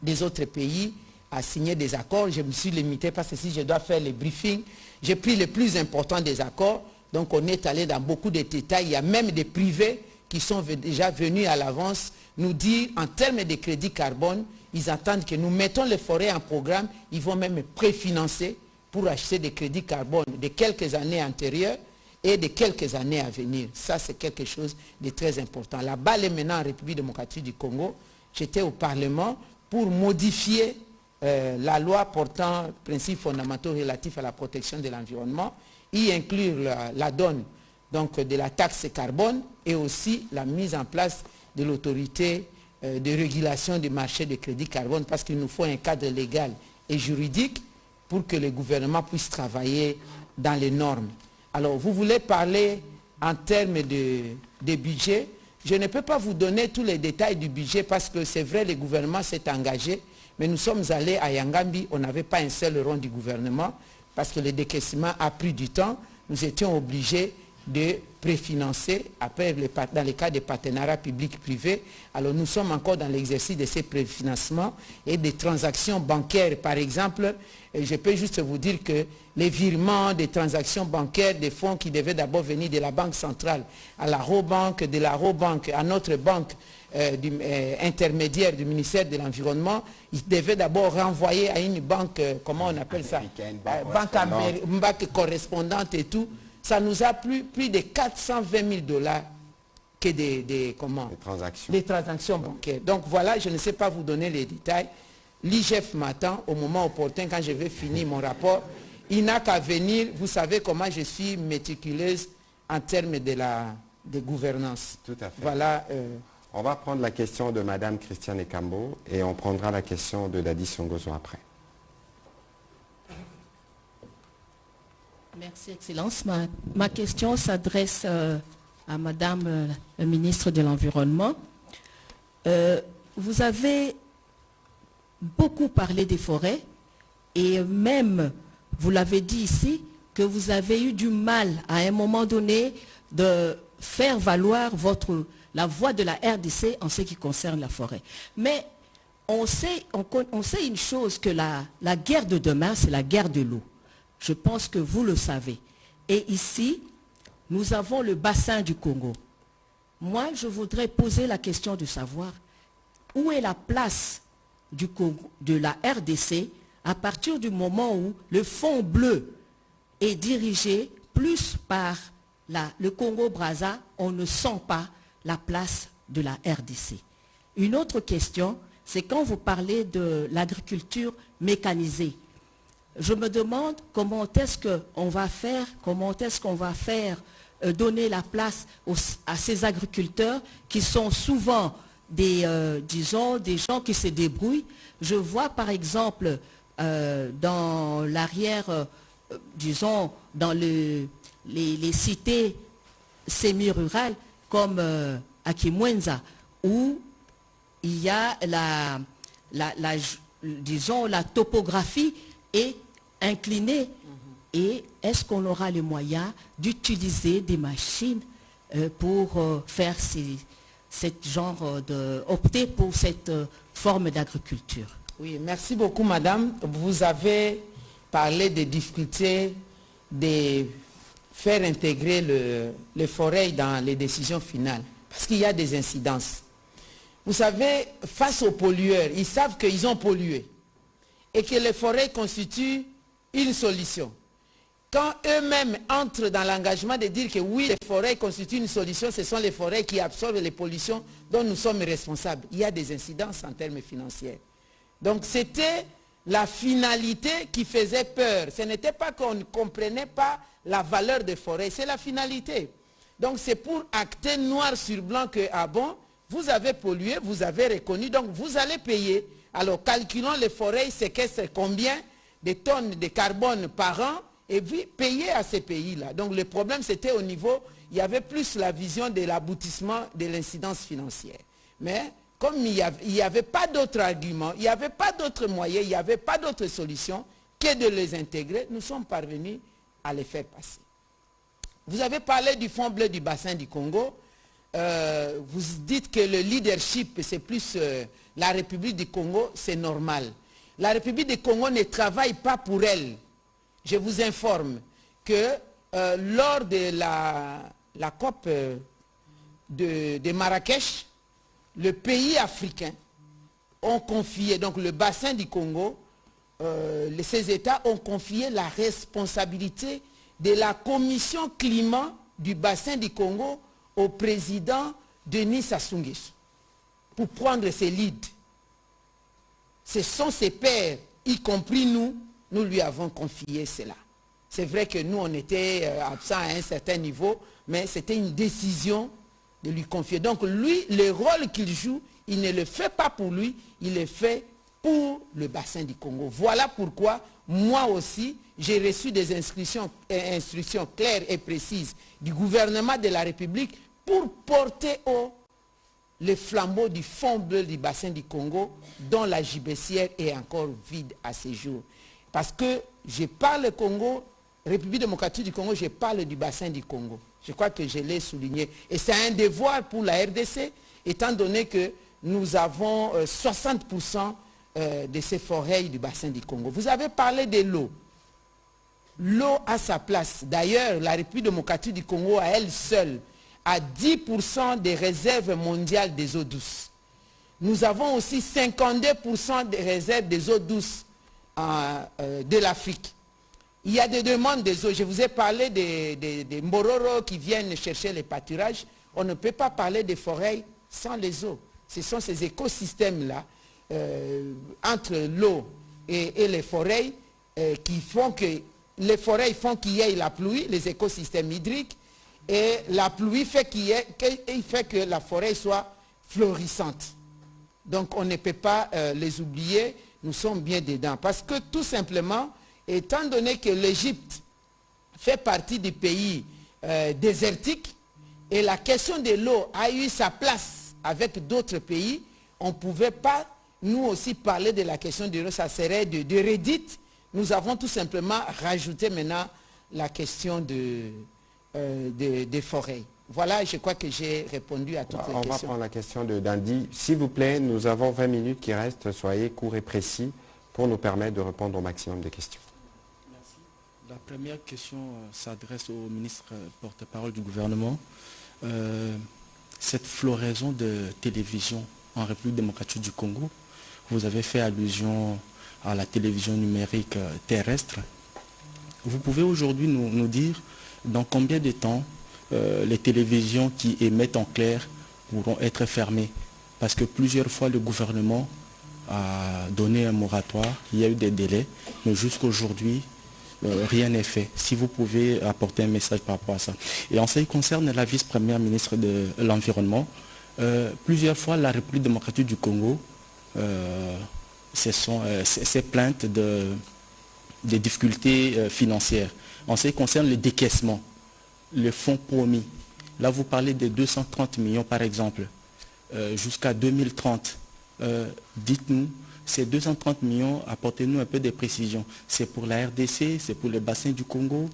des autres pays à signer des accords. Je me suis limité parce que si je dois faire les briefings, j'ai pris les plus importants des accords. Donc on est allé dans beaucoup de détails. Il y a même des privés qui sont déjà venus à l'avance nous dire en termes de crédit carbone, ils attendent que nous mettons les forêts en programme, ils vont même préfinancer pour acheter des crédits carbone de quelques années antérieures et de quelques années à venir. Ça, c'est quelque chose de très important. La balle est maintenant en République démocratique du Congo. J'étais au Parlement pour modifier euh, la loi portant principes fondamentaux relatifs à la protection de l'environnement, y inclure la, donne donc, de la taxe carbone et aussi la mise en place de l'autorité euh, de régulation du marché de crédit carbone parce qu'il nous faut un cadre légal et juridique pour que le gouvernement puisse travailler dans les normes. Alors, vous voulez parler en termes de, de budget. Je ne peux pas vous donner tous les détails du budget parce que c'est vrai, le gouvernement s'est engagé, mais nous sommes allés à Yangambi, on n'avait pas un seul rond du gouvernement parce que le décaissement a pris du temps. Nous étions obligés de préfinancer après dans les cas des partenariats publics-privés. Alors nous sommes encore dans l'exercice de ces préfinancements et des transactions bancaires. Par exemple, je peux juste vous dire que les virements des transactions bancaires des fonds qui devaient d'abord venir de la Banque centrale à la Robanque, de la Robanque à notre banque euh, euh, intermédiaire du ministère de l'Environnement, ils devaient d'abord renvoyer à une banque, euh, comment on appelle ça banque, banque correspondante et tout ça nous a pris plus de 420 000 dollars que des, comment, transactions. des transactions bancaires. Donc voilà, je ne sais pas vous donner les détails. L'IGF m'attend au moment opportun quand je vais finir mon rapport. Il n'a qu'à venir. Vous savez comment je suis méticuleuse en termes de la de gouvernance. Tout à fait. Voilà. Euh, on va prendre la question de Madame Christiane Ekambo et on prendra la question de Dadi Songozo après. Merci, Excellence. Ma, question s'adresse euh, à Madame euh, la ministre de l'Environnement. Euh, vous avez beaucoup parlé des forêts et même, vous l'avez dit ici, que vous avez eu du mal à un moment donné de faire valoir votre, la voix de la RDC en ce qui concerne la forêt. Mais on sait, on, sait une chose, que la, la guerre de demain, c'est la guerre de l'eau. Je pense que vous le savez. Et ici, nous avons le bassin du Congo. Moi, je voudrais poser la question de savoir où est la place du Congo, de la RDC à partir du moment où le fond bleu est dirigé plus par le Congo-Braza, on ne sent pas la place de la RDC. Une autre question, c'est quand vous parlez de l'agriculture mécanisée je me demande comment est-ce qu'on va faire, comment est-ce qu'on va faire euh, donner la place à ces agriculteurs qui sont souvent des, euh, des gens qui se débrouillent. Je vois par exemple euh, dans l'arrière, disons, dans les, cités semi-rurales comme à Kimwenza, où il y a la, disons, la topographie et incliné. Et est-ce qu'on aura les moyens d'utiliser des machines euh, pour euh, faire cette genre de, opter pour cette euh, forme d'agriculture? Oui, merci beaucoup madame. Vous avez parlé des difficultés de faire intégrer le, les forêts dans les décisions finales. Parce qu'il y a des incidences. Vous savez, face aux pollueurs, ils savent qu'ils ont pollué. Et que les forêts constituent une solution. Quand eux-mêmes entrent dans l'engagement de dire que oui, les forêts constituent une solution, ce sont les forêts qui absorbent les pollutions dont nous sommes responsables. Il y a des incidences en termes financiers. Donc c'était la finalité qui faisait peur. Ce n'était pas qu'on ne comprenait pas la valeur des forêts, c'est la finalité. Donc c'est pour acter noir sur blanc que, ah bon, vous avez pollué, vous avez reconnu, donc vous allez payer. Alors calculons les forêts séquestrent combien des tonnes de carbone par an et puis payer à ces pays-là. Donc le problème, c'était au niveau, il y avait plus la vision de l'aboutissement de l'incidence financière. Mais comme il n'y avait, pas d'autres arguments, il n'y avait pas d'autres moyens, il n'y avait pas d'autres solutions que de les intégrer, nous sommes parvenus à les faire passer. Vous avez parlé du fonds bleu du bassin du Congo. Euh, vous dites que le leadership, c'est plus euh, la République du Congo, c'est normal. La République du Congo ne travaille pas pour elle. Je vous informe que euh, lors de la COP de Marrakech, le pays africain ont confié, donc le bassin du Congo, euh, ces États ont confié la responsabilité de la commission climat du bassin du Congo au président Denis Sassou pour prendre ses leads. Ce sont ses pairs, y compris nous, nous lui avons confié cela. C'est vrai que nous, on était euh, absents à un certain niveau, mais c'était une décision de lui confier. Donc lui, le rôle qu'il joue, il ne le fait pas pour lui, il le fait pour le bassin du Congo. Voilà pourquoi moi aussi, j'ai reçu des instructions, euh, instructions claires et précises du gouvernement de la République pour porter haut le flambeau du fond bleu du bassin du Congo dont la gibecière est encore vide à ce jour. Parce que je parle Congo, République démocratique du Congo, je parle du bassin du Congo. Je crois que je l'ai souligné. Et c'est un devoir pour la RDC, étant donné que nous avons 60% euh, euh, de ces forêts du bassin du Congo. Vous avez parlé de l'eau. L'eau a sa place. D'ailleurs, la République démocratique du Congo, à elle seule, a 10% des réserves mondiales des eaux douces. Nous avons aussi 52% des réserves des eaux douces euh, de l'Afrique. Il y a des demandes des eaux. Je vous ai parlé des, Mororo qui viennent chercher les pâturages. On ne peut pas parler des forêts sans les eaux. Ce sont ces écosystèmes-là, euh, entre l'eau et, les forêts, euh, qui font que les forêts font qu'il y ait la pluie, les écosystèmes hydriques, et la pluie fait, fait que la forêt soit florissante. Donc on ne peut pas euh, les oublier, nous sommes bien dedans. Parce que tout simplement, étant donné que l'Égypte fait partie des pays euh, désertiques et la question de l'eau a eu sa place avec d'autres pays, on ne pouvait pas nous aussi parler de la question de l'eau, ça serait de, de Nous avons tout simplement rajouté maintenant la question de, euh, des forêts. Voilà, je crois que j'ai répondu à toutes les questions. On va prendre la question de Dandy. S'il vous plaît, nous avons 20 minutes qui restent. Soyez courts et précis pour nous permettre de répondre au maximum de questions. La première question euh, s'adresse au ministre euh, porte-parole du gouvernement. Euh, cette floraison de télévision en République démocratique du Congo, vous avez fait allusion à la télévision numérique terrestre. Vous pouvez aujourd'hui nous, dire dans combien de temps les télévisions qui émettent en clair pourront être fermées? Parce que plusieurs fois le gouvernement a donné un moratoire, il y a eu des délais, mais jusqu'aujourd'hui, euh, rien n'est fait. Si vous pouvez apporter un message par rapport à ça. Et en ce qui concerne la vice-première ministre de l'Environnement, euh, plusieurs fois la République démocratique du Congo euh, s'est plainte de, des difficultés financières. En ce qui concerne le décaissement, le fonds promis, là vous parlez de 230 millions par exemple, jusqu'à 2030. Dites-nous ces 230 millions, apportez-nous un peu de précision. C'est pour la RDC, c'est pour le bassin du Congo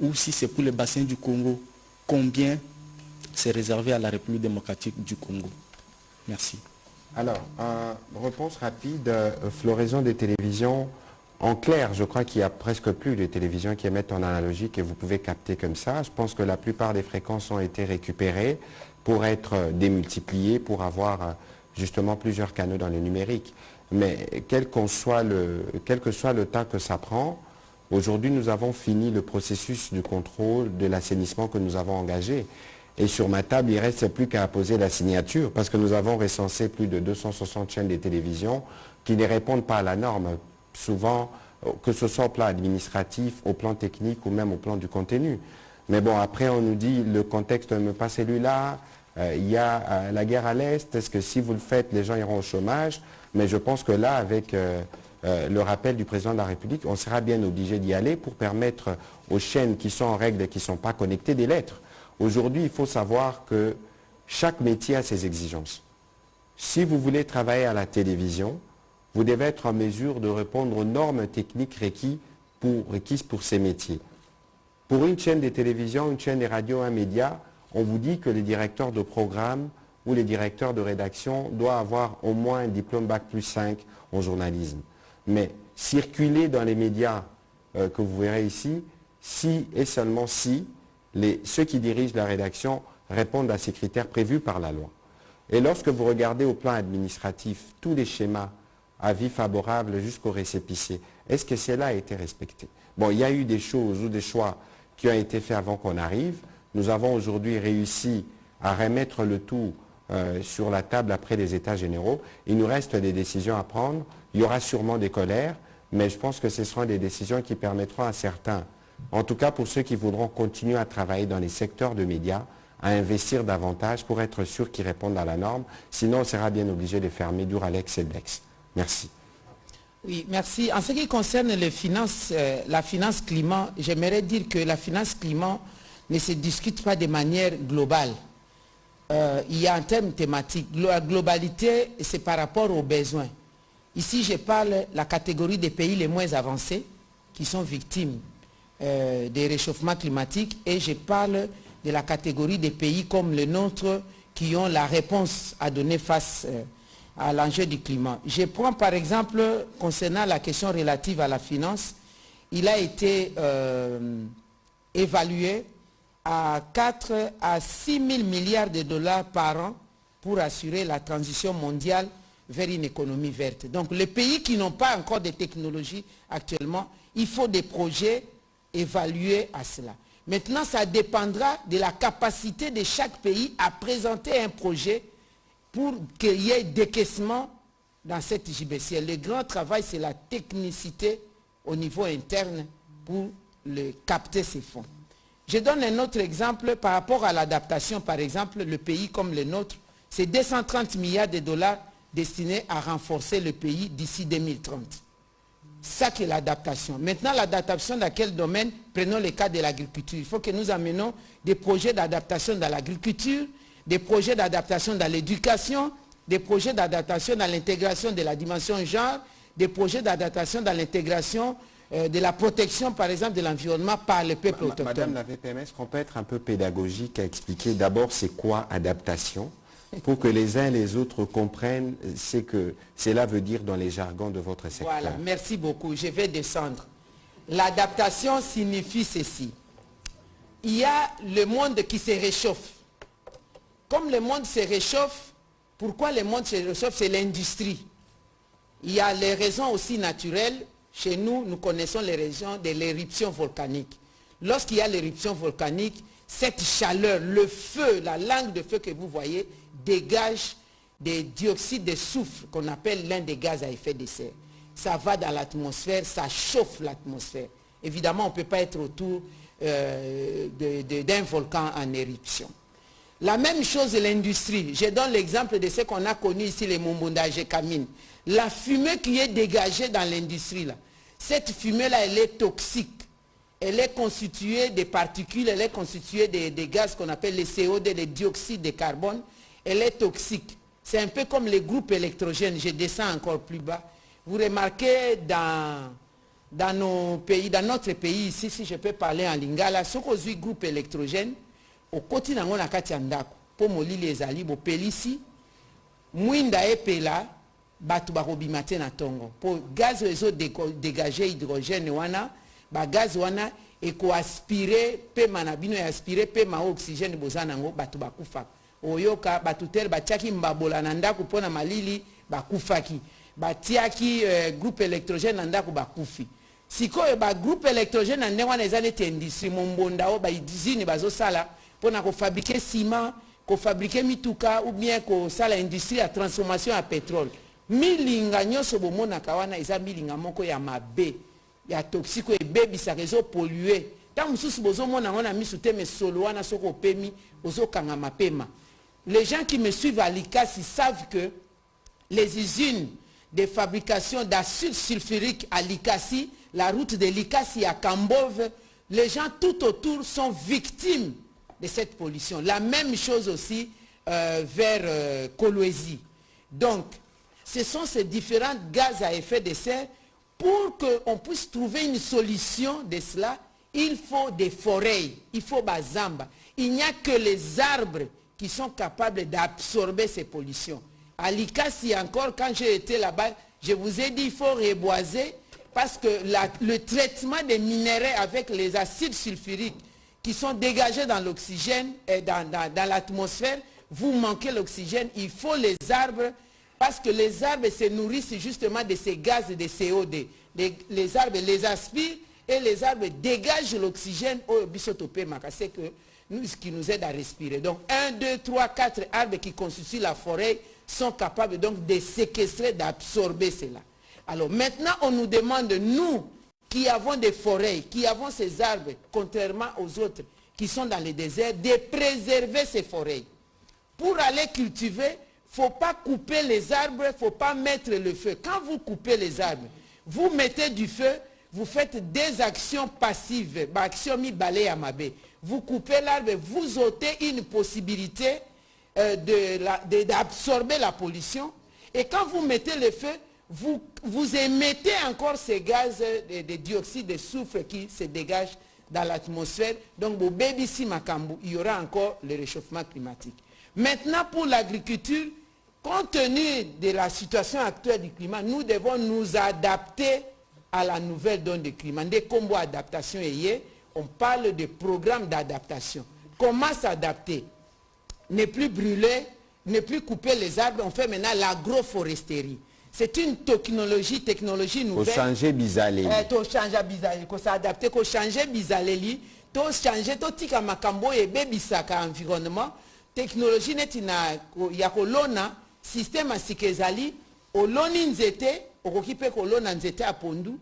Ou si c'est pour le bassin du Congo, combien c'est réservé à la République démocratique du Congo? Merci. Alors, réponse rapide, euh, floraison des télévisions. En clair, je crois qu'il n'y a presque plus de télévisions qui émettent en analogique et vous pouvez capter comme ça. Je pense que la plupart des fréquences ont été récupérées pour être démultipliées, pour avoir euh, justement plusieurs canaux dans le numérique. Mais quel, soit le, quel que soit le temps que ça prend, aujourd'hui nous avons fini le processus du contrôle de l'assainissement que nous avons engagé. Et sur ma table, il ne reste plus qu'à poser la signature parce que nous avons recensé plus de 260 chaînes de télévision qui ne répondent pas à la norme, souvent que ce soit au plan administratif, au plan technique ou même au plan du contenu. Mais bon, après on nous dit le contexte ne pas celui-là, euh, il y a euh, la guerre à l'Est, est-ce que si vous le faites, les gens iront au chômage? Mais je pense que là, avec euh, euh, le rappel du président de la République, on sera bien obligé d'y aller pour permettre aux chaînes qui sont en règle et qui ne sont pas connectées des lettres. Aujourd'hui, il faut savoir que chaque métier a ses exigences. Si vous voulez travailler à la télévision, vous devez être en mesure de répondre aux normes techniques requises pour, requises pour ces métiers. Pour une chaîne de télévision, une chaîne de radio, un média, on vous dit que les directeurs de programme ou les directeurs de rédaction doivent avoir au moins un diplôme Bac plus 5 en journalisme. Mais circuler dans les médias euh, que vous verrez ici, si et seulement si ceux qui dirigent la rédaction répondent à ces critères prévus par la loi. Et lorsque vous regardez au plan administratif tous les schémas, avis favorables jusqu'au récépissé, est-ce que cela a été respecté? Bon, il y a eu des choses ou des choix qui ont été faits avant qu'on arrive. Nous avons aujourd'hui réussi à remettre le tout euh, sur la table après les états généraux. Il nous reste des décisions à prendre. Il y aura sûrement des colères, mais je pense que ce seront des décisions qui permettront à certains, en tout cas pour ceux qui voudront continuer à travailler dans les secteurs de médias, à investir davantage pour être sûr qu'ils répondent à la norme. Sinon, on sera bien obligé de fermer Duralex et Blex. Merci. Oui, merci. En ce qui concerne euh, la finance climat, j'aimerais dire que la finance climat ne se discute pas de manière globale. Euh, il y a un terme thématique. La globalité, c'est par rapport aux besoins. Ici, je parle la catégorie des pays les moins avancés qui sont victimes euh, des réchauffements climatiques et je parle de la catégorie des pays comme le nôtre qui ont la réponse à donner face à l'enjeu du climat. Je prends par exemple, concernant la question relative à la finance, il a été euh, évalué à 4 à 6 000 milliards de dollars par an pour assurer la transition mondiale vers une économie verte. Donc les pays qui n'ont pas encore de technologies actuellement, il faut des projets évalués à cela. Maintenant, ça dépendra de la capacité de chaque pays à présenter un projet pour qu'il y ait décaissement dans cette JBCL. Le grand travail, c'est la technicité au niveau interne pour capter ces fonds. Je donne un autre exemple par rapport à l'adaptation. Par exemple, le pays comme le nôtre, c'est 230 milliards de dollars destinés à renforcer le pays d'ici 2030. Ça qui est l'adaptation. Maintenant, l'adaptation dans quel domaine? Prenons le cas de l'agriculture. Il faut que nous amenons des projets d'adaptation dans l'agriculture, des projets d'adaptation dans l'éducation, des projets d'adaptation dans l'intégration de la dimension genre, des projets d'adaptation dans l'intégration euh, de la protection, par exemple, de l'environnement par le peuple autochtone. Madame la VPM, est-ce qu'on peut être un peu pédagogique à expliquer d'abord c'est quoi adaptation pour que les uns et les autres comprennent ce que cela veut dire dans les jargons de votre secteur? Voilà, merci beaucoup. Je vais descendre. L'adaptation signifie ceci. Il y a le monde qui se réchauffe. Comme le monde se réchauffe, pourquoi le monde se réchauffe? C'est l'industrie. Il y a les raisons aussi naturelles. Chez nous, nous connaissons les raisons de l'éruption volcanique. Lorsqu'il y a l'éruption volcanique, cette chaleur, le feu, la langue de feu que vous voyez, dégage des dioxydes de soufre qu'on appelle l'un des gaz à effet de serre. Ça va dans l'atmosphère, ça chauffe l'atmosphère. Évidemment, on ne peut pas être autour euh, d'un volcan en éruption. La même chose l'industrie. Je donne l'exemple de ce qu'on a connu ici, les Mumbundages et. La fumée qui est dégagée dans l'industrie, là, cette fumée-là, elle est toxique. Elle est constituée de particules, elle est constituée des, gaz qu'on appelle les CO2, les dioxydes de carbone. Elle est toxique. C'est un peu comme les groupes électrogènes. Je descends encore plus bas. Vous remarquez dans, dans nos pays, dans notre pays ici, si je peux parler en lingala, ce qu'on dit groupe électrogène, okoti nango na kati ya ndako mpo molili ezali bopelisi mwinda epela bato bakobima te na ntongo. Mpo gaz ezodégage hydrogène wana bagaz wana ekoaspire pema na bino easpire pema o oxygène boza nango bato bakufaka. Oyoka bato tere batiaki mbabola na ndako mpo na malili bakufaki. Batiaki uh, groupe électrogène na ndako bakufi. Sikoyo bagroupe électrogène na ndenge wana eza neti industrie mombonda oyo bausine bazosala mpona kofabrike ciment kofabrike mituka ou bien kosala industrie ya transformation ya pétrole. Milinga nyonso bomonaka wana eza milinga moko ya mabe ya toxique oyo ebebisaka ezopolue ntango mosusu bozomona yango na miso te mesolo wana soki opemi ozokangama pema les gens qui me suivent à l'ICASI savent que les usines des fabrications d'acide sulfurique à Likasi, la route de Likasi à Kambove, les gens tout autour sont victimes de cette pollution. La même chose aussi euh, vers euh, Donc, ce sont ces différents gaz à effet de serre. Pour qu'on puisse trouver une solution de cela, il faut des forêts, il faut bazamba. Il n'y a que les arbres qui sont capables d'absorber ces pollutions. À Likasi encore, quand j'ai été là-bas, je vous ai dit qu'il faut reboiser parce que le traitement des minéraux avec les acides sulfuriques qui sont dégagés dans l'oxygène et dans, l'atmosphère, vous manquez l'oxygène, il faut les arbres parce que les arbres se nourrissent justement de ces gaz de CO2. Les, arbres les aspirent et les arbres dégagent l'oxygène au bisotopé c'est ce qui nous aide à respirer. Donc 1, 2, 3, 4 arbres qui constituent la forêt sont capables donc de séquestrer, d'absorber cela. Alors maintenant, on nous demande, nous, qui avons des forêts, qui avons ces arbres, contrairement aux autres qui sont dans les déserts, de préserver ces forêts. Pour aller cultiver, il ne faut pas couper les arbres, il ne faut pas mettre le feu. Quand vous coupez les arbres, vous mettez du feu, vous faites des actions passives. Vous coupez l'arbre, vous ôtez une possibilité euh, d'absorber la pollution. Et quand vous mettez le feu, vous, émettez encore ces gaz de, de, dioxyde de soufre qui se dégagent dans l'atmosphère. Donc, il y aura encore le réchauffement climatique. Maintenant, pour l'agriculture, compte tenu de la situation actuelle du climat, nous devons nous adapter à la nouvelle donne du climat. Des combos d'adaptation on parle de programme d'adaptation. Comment s'adapter? Ne plus brûler, ne plus couper les arbres, on fait maintenant l'agroforesterie. C'est une technologie, technologie nouvelle. Changer bizaleli. Eh, to changer bizaleli, faut s'adapter, faut changer bizaleli, to changer, to tika makambo et bebisaka environnement. Technologie neti na ya kolona, système asika ezali, oloni nzete, okoki pe kolona nzete a pondu.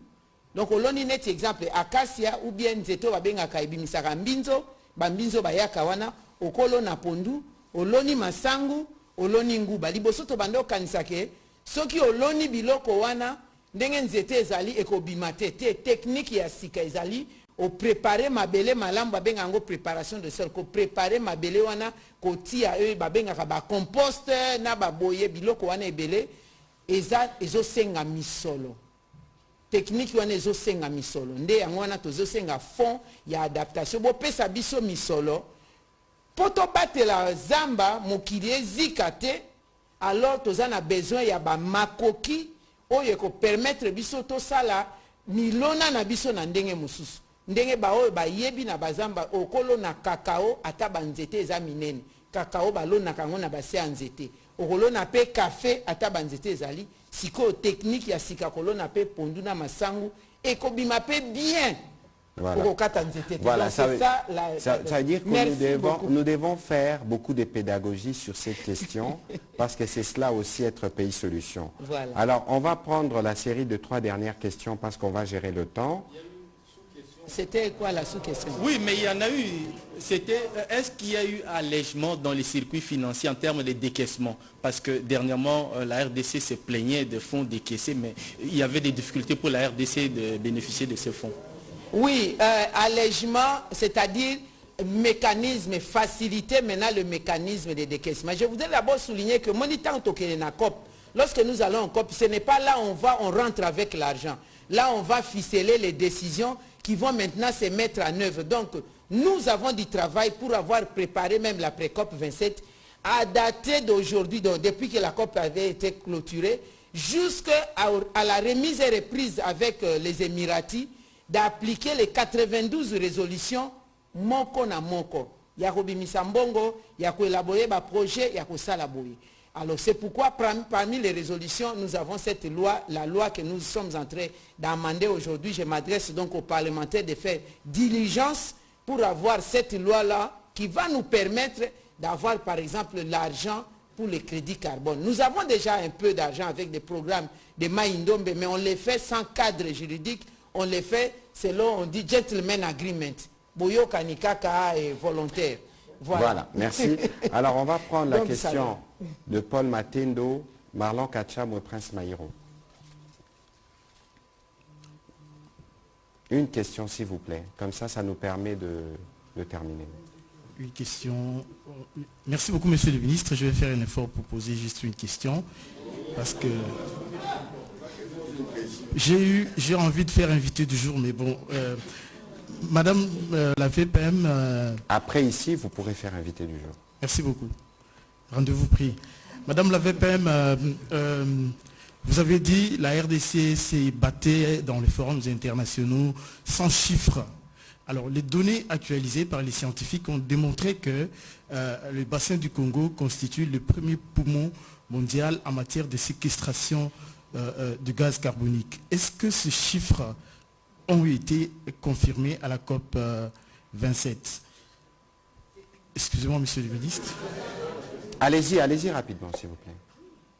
Donc oloni neti exemple acacia ou bien nzete babengaka ebimisaka mbinzo, bambinzo bayaka wana, okolona pondu, oloni masangu, oloni nguba. Liboso to bando kanisake, soki oloni biloko wana ndenge nzete ezali ekobima te te technique ya sika ezali oprépare mabele malamu babenga yango préparation de sol koprépare mabele wana kotia oyo babengaka bacomposte na baboye biloko wana ebele eza ezosenga misolo. Technique wana ezosenga misolo. Nde yango wana tozosenga fond ya adaptation. Bopesa biso misolo. Mpo tobatela zamba mokili ezika te alors toza na besoin ya bamakoki oyo ekopermettre biso tosala milona na biso na ndenge mosusu. Ndenge baoyo bayebi na bazamba okolona kakao ata banzete eza minene. Kakao balonaka yango na base ya nzete. Okolona mpe kafe ata banzete ezali. Sikoyo teknike ya sika kolona mpe pondu na masangu ekobima mpe bien Voilà. ça, veut, dire que nous devons, faire beaucoup de pédagogie sur cette question parce que c'est cela aussi être pays solution. Alors, on va prendre la série de trois dernières questions parce qu'on va gérer le temps. C'était quoi la sous-question? Oui, mais il y en a eu. C'était, est-ce qu'il y a eu allègement dans les circuits financiers en termes de décaissement? Parce que dernièrement, euh, la RDC se plaignait de fonds décaissés, mais il y avait des difficultés pour la RDC de bénéficier de ces fonds. Oui, euh, allègement, c'est-à-dire mécanisme, faciliter maintenant le mécanisme de décaissement. Je voudrais d'abord souligner que Monitant COP, lorsque nous allons en COP, ce n'est pas là on va, on rentre avec l'argent. Là, on va ficeler les décisions qui vont maintenant se mettre en œuvre. Donc, nous avons du travail pour avoir préparé même la pré-COP 27 à dater d'aujourd'hui, depuis que la COP avait été clôturée, jusqu'à la remise et reprise avec euh, les Émiratis, d'appliquer les 92 résolutions moko na moko. Ya kobimisa mbongo ya koélaborer projet ya kosala alors c'est pourquoi parmi les résolutions nous avons cette loi la loi que nous sommes en train d'amender aujourd'hui. Je m'adresse donc aux parlementaires de faire diligence pour avoir cette loi là qui va nous permettre d'avoir par exemple l'argent pour les crédits carbone. Nous avons déjà un peu d'argent avec des programmes de Maïndombe, mais on les fait sans cadre juridique, on les fait selon, on dit gentleman agreement. Boyoka Nikaka est volontaire. Voilà. merci. Alors, on va prendre la question de Paul Matendo, Marlon Kacham et Prince Maïro. Une question, s'il vous plaît. Comme ça, ça nous permet de, de terminer. Une question. Merci beaucoup, Monsieur le Ministre. Je vais faire un effort pour poser juste une question. Parce que j'ai eu, j'ai envie de faire invité du jour, mais bon, euh, Madame euh, la VPM... Euh, Après ici, vous pourrez faire invité du jour. Merci beaucoup. Rendez-vous pris. Madame la VPM, vous avez dit la RDC s'est battue dans les forums internationaux sans chiffres. Alors, les données actualisées par les scientifiques ont démontré que le bassin du Congo constitue le premier poumon mondial en matière de séquestration euh, de gaz carbonique. Est-ce que ces chiffres ont été confirmés à la COP 27 euh, Excusez-moi, monsieur le ministre. Allez-y, allez-y rapidement, s'il vous plaît.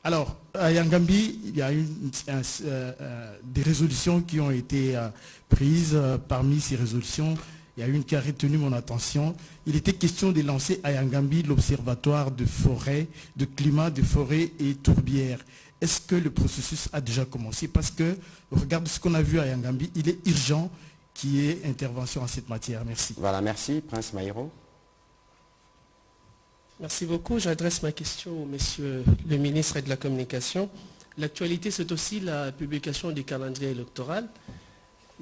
Alors, à Yangambi, il y a eu euh, des résolutions qui ont été prises. Parmi ces résolutions, il y a une qui a retenu mon attention. Il était question de lancer à Yangambi l'observatoire de forêt, de climat, de forêt et tourbières est-ce que le processus a déjà commencé? Parce que, regarde ce qu'on a vu à Yangambi, il est urgent qu'il y ait intervention en cette matière. Merci. Voilà, merci. Prince Maïro. Merci beaucoup. J'adresse ma question au monsieur le ministre de la Communication. L'actualité, c'est aussi la publication du calendrier électoral.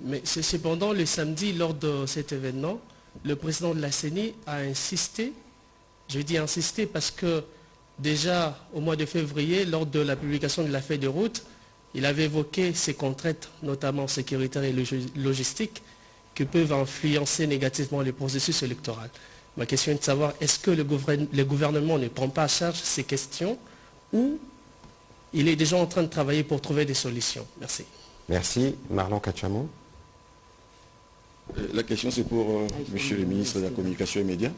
Mais c'est cependant le samedi, lors de cet événement, le président de la CENI a insisté, je dis insister parce que Déjà au mois de février, lors de la publication de la feuille de route, il avait évoqué ces contraintes, notamment sécuritaires et logistiques, qui peuvent influencer négativement le processus électoral. Ma question est de savoir, est-ce que le, gouvernement ne prend pas à charge ces questions ou il est déjà en train de travailler pour trouver des solutions? Merci. Merci. Marlon Kachamou. Euh, la question c'est pour euh, Monsieur le ministre de la Communication et Médias.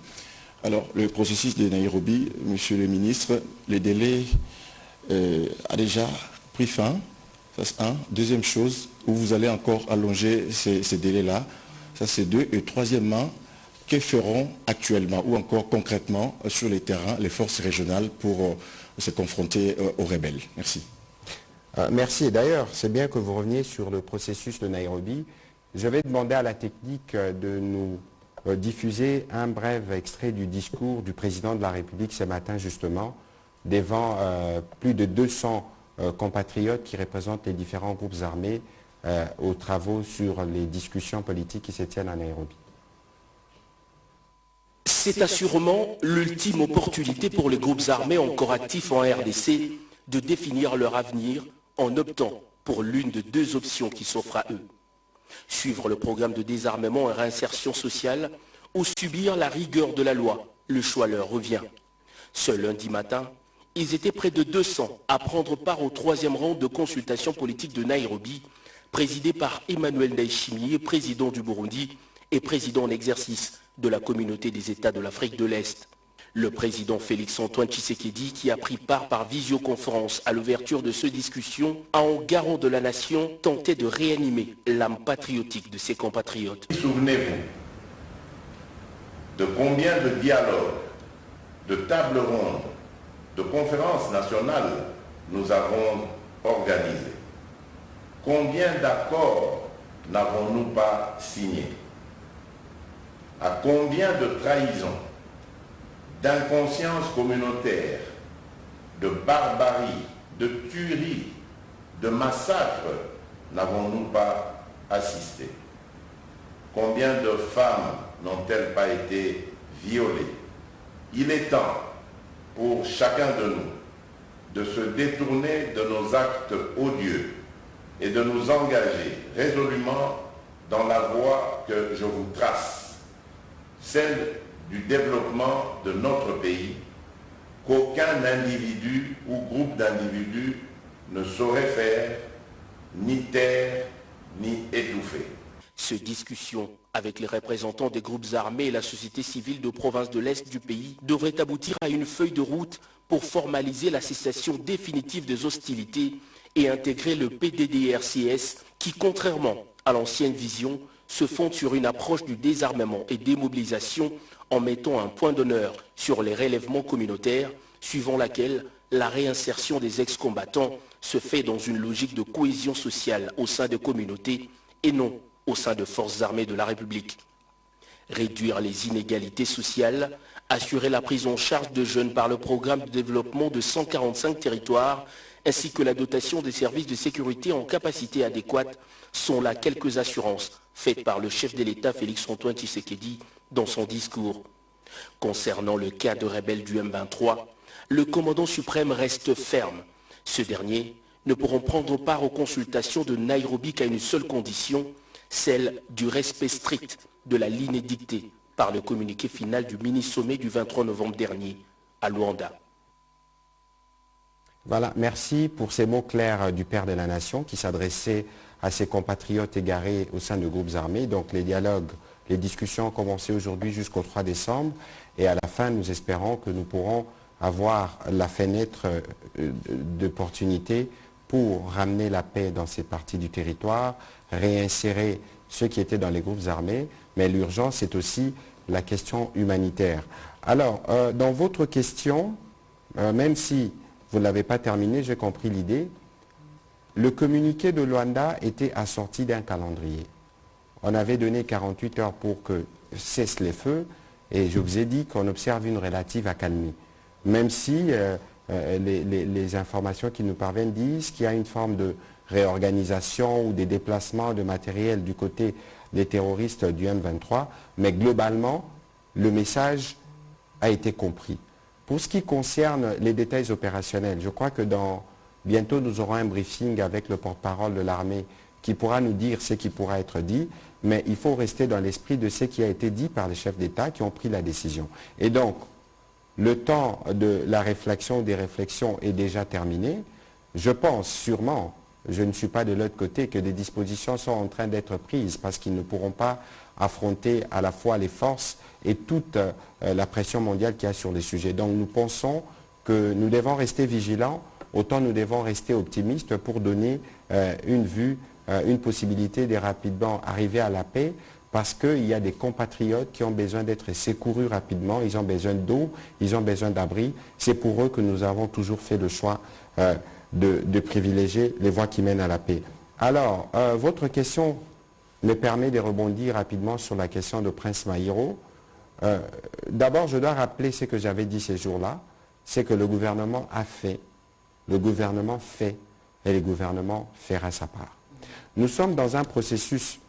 Alors, le processus de Nairobi, Monsieur le ministre, le délai euh, a déjà pris fin. Ça, c'est un. Deuxième chose, où vous allez encore allonger ces, délais-là. Ça, c'est deux. Et troisièmement, que feront actuellement ou encore concrètement euh, sur les terrains les forces régionales pour euh, se confronter aux rebelles? Merci. merci. D'ailleurs, c'est bien que vous reveniez sur le processus de Nairobi. Je vais demander à la technique de nous euh, diffuser un bref extrait du discours du président de la République ce matin justement devant euh, plus de 200 euh, compatriotes qui représentent les différents groupes armés aux travaux sur les discussions politiques qui se tiennent à Nairobi. C'est assurément l'ultime opportunité pour les groupes armés encore actifs en RDC de définir leur avenir en optant pour l'une de deux options qui s'offrent à eux suivre le programme de désarmement et réinsertion sociale ou subir la rigueur de la loi. Le choix leur revient. Ce lundi matin, ils étaient près de 200 à prendre part au troisième rang de consultation politique de Nairobi, présidé par Emmanuel Ndayishimiye, président du Burundi et président en exercice de la communauté des États de l'Afrique de l'Est. Le président Félix-Antoine Tshisekedi, qui a pris part par visioconférence à l'ouverture de cette discussion, a en garant de la nation tenté de réanimer l'âme patriotique de ses compatriotes. Souvenez-vous de combien de dialogues, de tables rondes, de conférences nationales nous avons organisés. Combien d'accords n'avons-nous pas signés? À combien de trahisons d'inconscience communautaire, de barbarie, de tuerie, de massacre n'avons-nous pas assisté? Combien de femmes n'ont-elles pas été violées? Il est temps pour chacun de nous de se détourner de nos actes odieux et de nous engager résolument dans la voie que je vous trace, celle du développement de notre pays qu'aucun individu ou groupe d'individus ne saurait faire, ni taire, ni étouffer. Cette discussion avec les représentants des groupes armés et la société civile de province de l'Est du pays devrait aboutir à une feuille de route pour formaliser la cessation définitive des hostilités et intégrer le PDDRCS qui, contrairement à l'ancienne vision, se fonde sur une approche du désarmement et démobilisation en mettant un point d'honneur sur les relèvements communautaires, suivant laquelle la réinsertion des ex-combattants se fait dans une logique de cohésion sociale au sein des communautés et non au sein de forces armées de la République. Réduire les inégalités sociales, assurer la prise en charge de jeunes par le programme de développement de 145 territoires, ainsi que la dotation des services de sécurité en capacité adéquate sont là quelques assurances faites par le chef de l'État Félix-Antoine Tshisekedi dans son discours. Concernant le cas de rebelles du M23, le commandant suprême reste ferme. Ce dernier ne pourront prendre part aux consultations de Nairobi qu'à une seule condition, celle du respect strict de la ligne édictée par le communiqué final du mini-sommet du 23 novembre dernier à Luanda. Voilà, merci pour ces mots clairs du Père de la Nation qui s'adressait à ses compatriotes égarés au sein de groupes armés. Donc les dialogues, les discussions ont commencé aujourd'hui jusqu'au 3 décembre et à la fin, nous espérons que nous pourrons avoir la fenêtre euh, d'opportunité pour ramener la paix dans ces parties du territoire, réinsérer ceux qui étaient dans les groupes armés, mais l'urgence c'est aussi la question humanitaire. Alors, euh, dans votre question, euh, même si vous ne l'avez pas terminé, j'ai compris l'idée, le communiqué de Luanda était assorti d'un calendrier. On avait donné 48 heures pour que cessent les feux et je vous ai dit qu'on observe une relative accalmie. Même si euh, euh, les, informations qui nous parviennent disent qu'il y a une forme de réorganisation ou des déplacements de matériel du côté des terroristes du M23, mais globalement, le message a été compris. Pour ce qui concerne les détails opérationnels, je crois que dans, bientôt nous aurons un briefing avec le porte-parole de l'armée qui pourra nous dire ce qui pourra être dit, mais il faut rester dans l'esprit de ce qui a été dit par les chefs d'État qui ont pris la décision. Et donc, le temps de la réflexion, des réflexions est déjà terminé. Je pense sûrement, je ne suis pas de l'autre côté, que des dispositions sont en train d'être prises parce qu'ils ne pourront pas affronter à la fois les forces et toute euh, la pression mondiale qu'il y a sur les sujets. Donc nous pensons que nous devons rester vigilants, autant nous devons rester optimistes pour donner euh, une vue, une possibilité de rapidement arriver à la paix parce qu'il y a des compatriotes qui ont besoin d'être secourus rapidement, ils ont besoin d'eau, ils ont besoin d'abri. C'est pour eux que nous avons toujours fait le choix de, privilégier les voies qui mènent à la paix. Alors, votre question me permet de rebondir rapidement sur la question de Prince Mahiro. Euh, d'abord, je dois rappeler ce que j'avais dit ces jours-là, c'est que le gouvernement a fait, le gouvernement fait, et le gouvernement fera sa part. Nous sommes dans un processus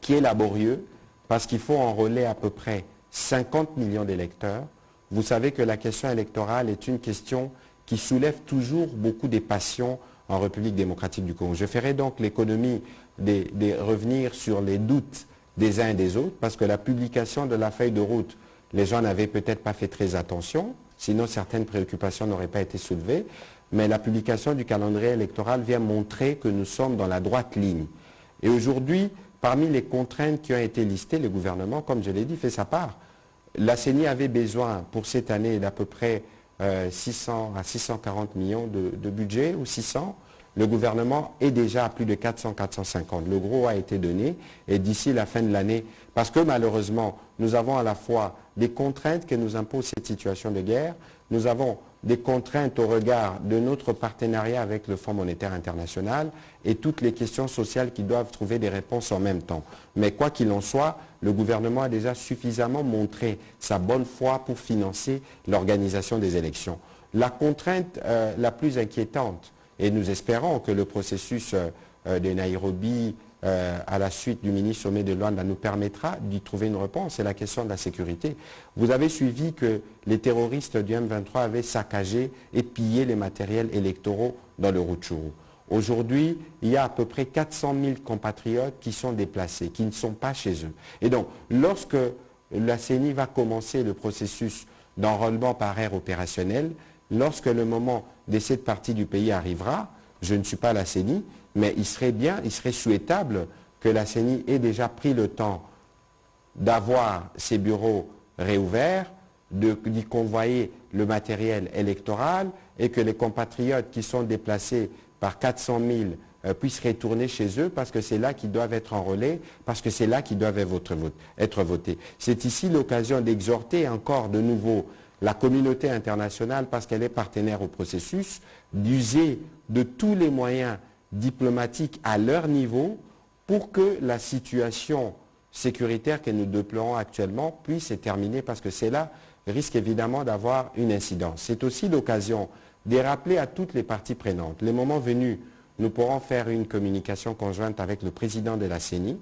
qui est laborieux, parce qu'il faut enrôler à peu près 50 millions d'électeurs. Vous savez que la question électorale est une question qui soulève toujours beaucoup de passions en République démocratique du Congo. Je ferai donc l'économie de, de revenir sur les doutes des uns et des autres, parce que la publication de la feuille de route, les gens n'avaient peut-être pas fait très attention, sinon certaines préoccupations n'auraient pas été soulevées, mais la publication du calendrier électoral vient montrer que nous sommes dans la droite ligne. Et aujourd'hui, parmi les contraintes qui ont été listées, le gouvernement, comme je l'ai dit, fait sa part. La CENI avait besoin pour cette année d'à peu près 600 euh, à 640 millions de, de budget, ou 600, le gouvernement est déjà à plus de 400-450. Le gros a été donné et d'ici la fin de l'année, parce que malheureusement, nous avons à la fois des contraintes que nous impose cette situation de guerre, nous avons des contraintes au regard de notre partenariat avec le Fonds monétaire international et toutes les questions sociales qui doivent trouver des réponses en même temps. Mais quoi qu'il en soit, le gouvernement a déjà suffisamment montré sa bonne foi pour financer l'organisation des élections. La contrainte euh, la plus inquiétante, et nous espérons que le processus euh, euh, de Nairobi, euh, à la suite du mini-sommet de Luanda, nous permettra d'y trouver une réponse. C'est la question de la sécurité. Vous avez suivi que les terroristes du M23 avaient saccagé et pillé les matériels électoraux dans le Rutshuru. Aujourd'hui, il y a à peu près 400 000 compatriotes qui sont déplacés, qui ne sont pas chez eux. Et donc, lorsque la CENI va commencer le processus d'enrôlement par air opérationnel, lorsque le moment de cette partie du pays arrivera, je ne suis pas la CENI, mais il serait bien, il serait souhaitable que la CENI ait déjà pris le temps d'avoir ses bureaux réouverts, d'y convoyer le matériel électoral et que les compatriotes qui sont déplacés par 400 000 euh, puissent retourner chez eux parce que c'est là qu'ils doivent être enrôlés, parce que c'est là qu'ils doivent être votés. C'est ici l'occasion d'exhorter encore de nouveau la communauté internationale, parce qu'elle est partenaire au processus, d'user de tous les moyens diplomatiques à leur niveau pour que la situation sécuritaire que nous déplorons actuellement puisse être terminée parce que c'est là risque évidemment d'avoir une incidence. C'est aussi l'occasion de rappeler à toutes les parties prenantes. Les moments venus, nous pourrons faire une communication conjointe avec le président de la CENI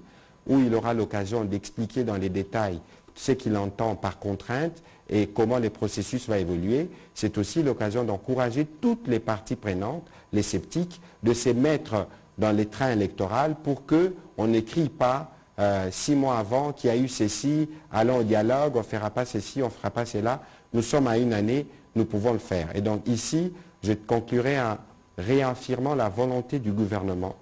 où il aura l'occasion d'expliquer dans les détails ce qu'il entend par contrainte et comment le processus va évoluer. C'est aussi l'occasion d'encourager toutes les parties prenantes, les sceptiques, de se mettre dans les trains électoraux pour qu'on n'écrit pas euh, six mois avant qu'il y a eu ceci, allons au dialogue, on ne fera pas ceci, on ne fera pas cela. Nous sommes à une année, nous pouvons le faire. Et donc ici, je conclurai en réaffirmant la volonté du gouvernement,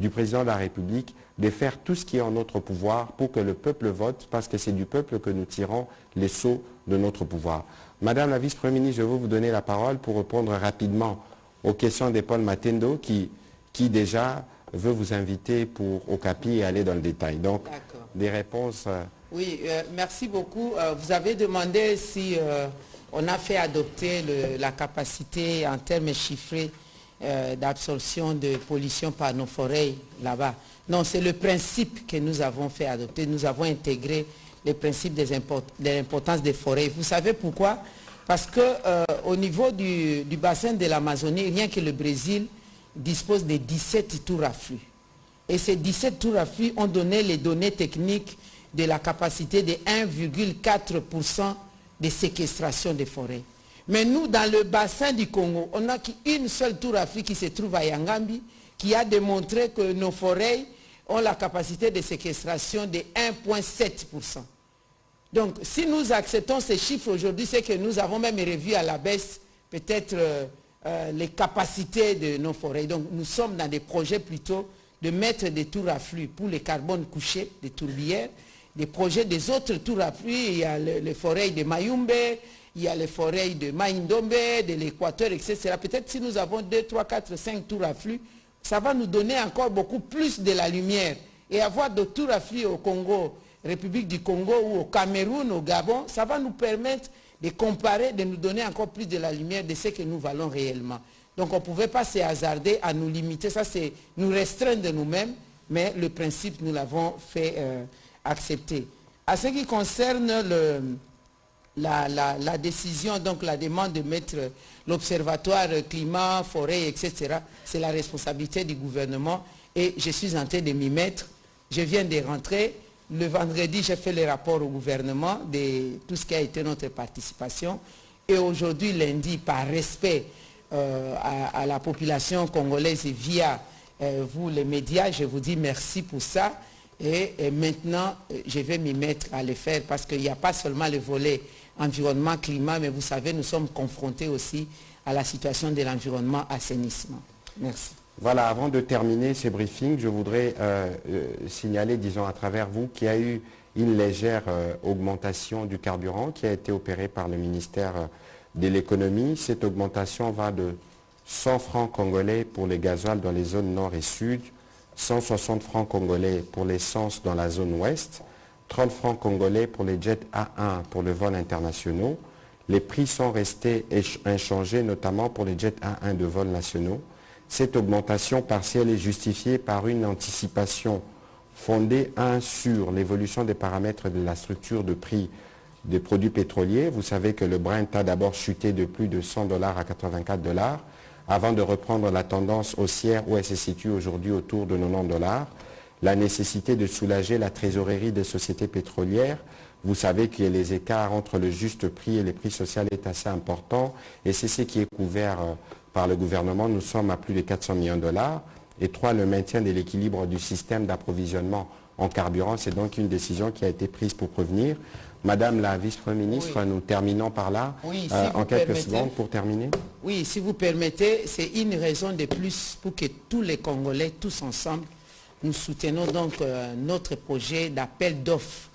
du président de la République, de faire tout ce qui est en notre pouvoir pour que le peuple vote, parce que c'est du peuple que nous tirons les sauts de notre pouvoir. Madame la vice-première ministre, je veux vous donner la parole pour répondre rapidement aux questions de Paul Matendo, qui, qui déjà veut vous inviter pour au CAPI et aller dans le détail. Donc, des réponses... Euh, oui, euh, merci beaucoup. Euh, vous avez demandé si on a fait adopter la capacité en termes chiffrés d'absorption de pollution par nos forêts là-bas. Non, c'est le principe que nous avons fait adopter. Nous avons intégré les principes de l'importance des forêts. Vous savez pourquoi? Parce qu'au niveau du, du bassin de l'Amazonie, rien que le Brésil, dispose de 17 tours à flux. Et ces 17 tours à flux ont donné les données techniques de la capacité de 1,4% de séquestration des forêts. Mais nous, dans le bassin du Congo, on n'a qu'une seule tour à flux qui se trouve à Yangambi, qui a démontré que nos forêts ont la capacité de séquestration de 1,7%. Donc, si nous acceptons ces chiffres aujourd'hui, c'est que nous avons même revu à la baisse peut-être euh, euh, les capacités de nos forêts. Donc nous sommes dans des projets plutôt de mettre des tours à flux pour les carbones couchés, des tourbières, des projets des autres tours à flux. Il y a les forêts de Mayumbe, il y a les forêts de Maïndombe, de l'Équateur, etc. Peut-être si nous avons 2, 3, 4, 5 tours à flux, ça va nous donner encore beaucoup plus de la lumière. Et avoir des tours à flux au Congo, République du Congo ou au Cameroun, au Gabon, ça va nous permettre de comparer, de nous donner encore plus de la lumière de ce que nous valons réellement. Donc on ne pouvait pas se hasarder à nous limiter, ça c'est nous restreindre nous-mêmes, mais le principe nous l'avons fait euh, accepter. À ce qui concerne la, décision, donc la demande de mettre l'observatoire climat, forêt, etc., c'est la responsabilité du gouvernement et je suis en train de m'y mettre. Je viens de rentrer, le vendredi, j'ai fait le rapport au gouvernement de tout ce qui a été notre participation. Et aujourd'hui, lundi, par respect euh, à, la population congolaise et via euh, vous, les médias, je vous dis merci pour ça. Et, maintenant, je vais m'y mettre à le faire parce qu'il n'y a pas seulement le volet environnement, climat, mais vous savez, nous sommes confrontés aussi à la situation de l'environnement assainissement. Merci. Voilà, avant de terminer ce briefing, je voudrais euh, euh, signaler, disons à travers vous, qu'il y a eu une légère euh, augmentation du carburant qui a été opérée par le ministère de l'économie. Cette augmentation va de 100 francs congolais pour les gasoils dans les zones nord et sud, 160 francs congolais pour l'essence dans la zone ouest, 30 francs congolais pour les jets A1 pour le vol internationaux. Les prix sont restés inchangés, notamment pour les jets A1 de vol nationaux. Cette augmentation partielle est justifiée par une anticipation fondée, un, sur l'évolution des paramètres de la structure de prix des produits pétroliers. Vous savez que le Brent a d'abord chuté de plus de 100 dollars à 84 dollars avant de reprendre la tendance haussière où elle se situe aujourd'hui autour de 90 dollars. La nécessité de soulager la trésorerie des sociétés pétrolières. Vous savez que les écarts entre le juste prix et les prix sociaux est assez important et c'est ce qui est couvert euh, par le gouvernement, nous sommes à plus de 400 millions de dollars. Et trois, le maintien de l'équilibre du système d'approvisionnement en carburant, c'est donc une décision qui a été prise pour prévenir. Madame la vice-première ministre, nous terminons par là, euh, en quelques secondes pour terminer. Oui, si vous permettez, c'est une raison de plus pour que tous les Congolais, tous ensemble, nous soutenons donc euh, notre projet d'appel d'offres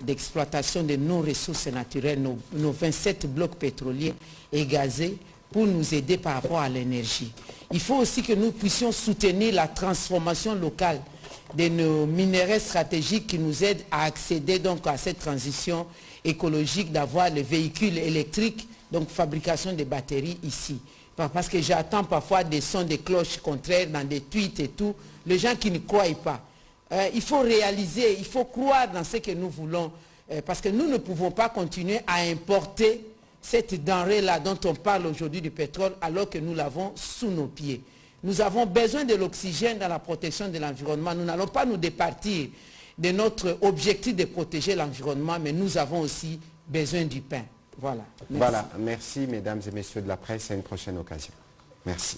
d'exploitation de nos ressources naturelles, nos, nos 27 blocs pétroliers et gazés pour nous aider par rapport à l'énergie. Il faut aussi que nous puissions soutenir la transformation locale de nos minéraux stratégiques qui nous aident à accéder donc à cette transition écologique d'avoir les véhicules électriques, donc fabrication des batteries ici. Parce que j'attends parfois des sons de cloches contraires dans des tweets et tout, les gens qui ne croient pas. euh, il faut réaliser, il faut croire dans ce que nous voulons, euh, parce que nous ne pouvons pas continuer à importer cette denrée-là dont on parle aujourd'hui du pétrole, alors que nous l'avons sous nos pieds. Nous avons besoin de l'oxygène dans la protection de l'environnement. Nous n'allons pas nous départir de notre objectif de protéger l'environnement, mais nous avons aussi besoin du pain. Voilà. Voilà. Merci, mesdames et messieurs de la presse. À une prochaine occasion. Merci.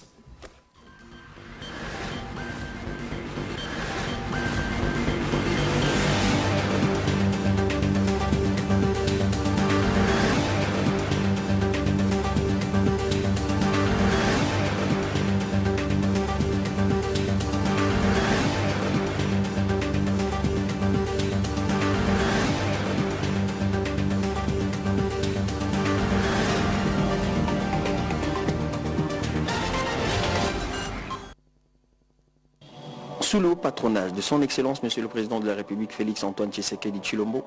Sous le patronage de son Excellence, Monsieur le Président de la République Félix Antoine Tshisekedi Chilombo,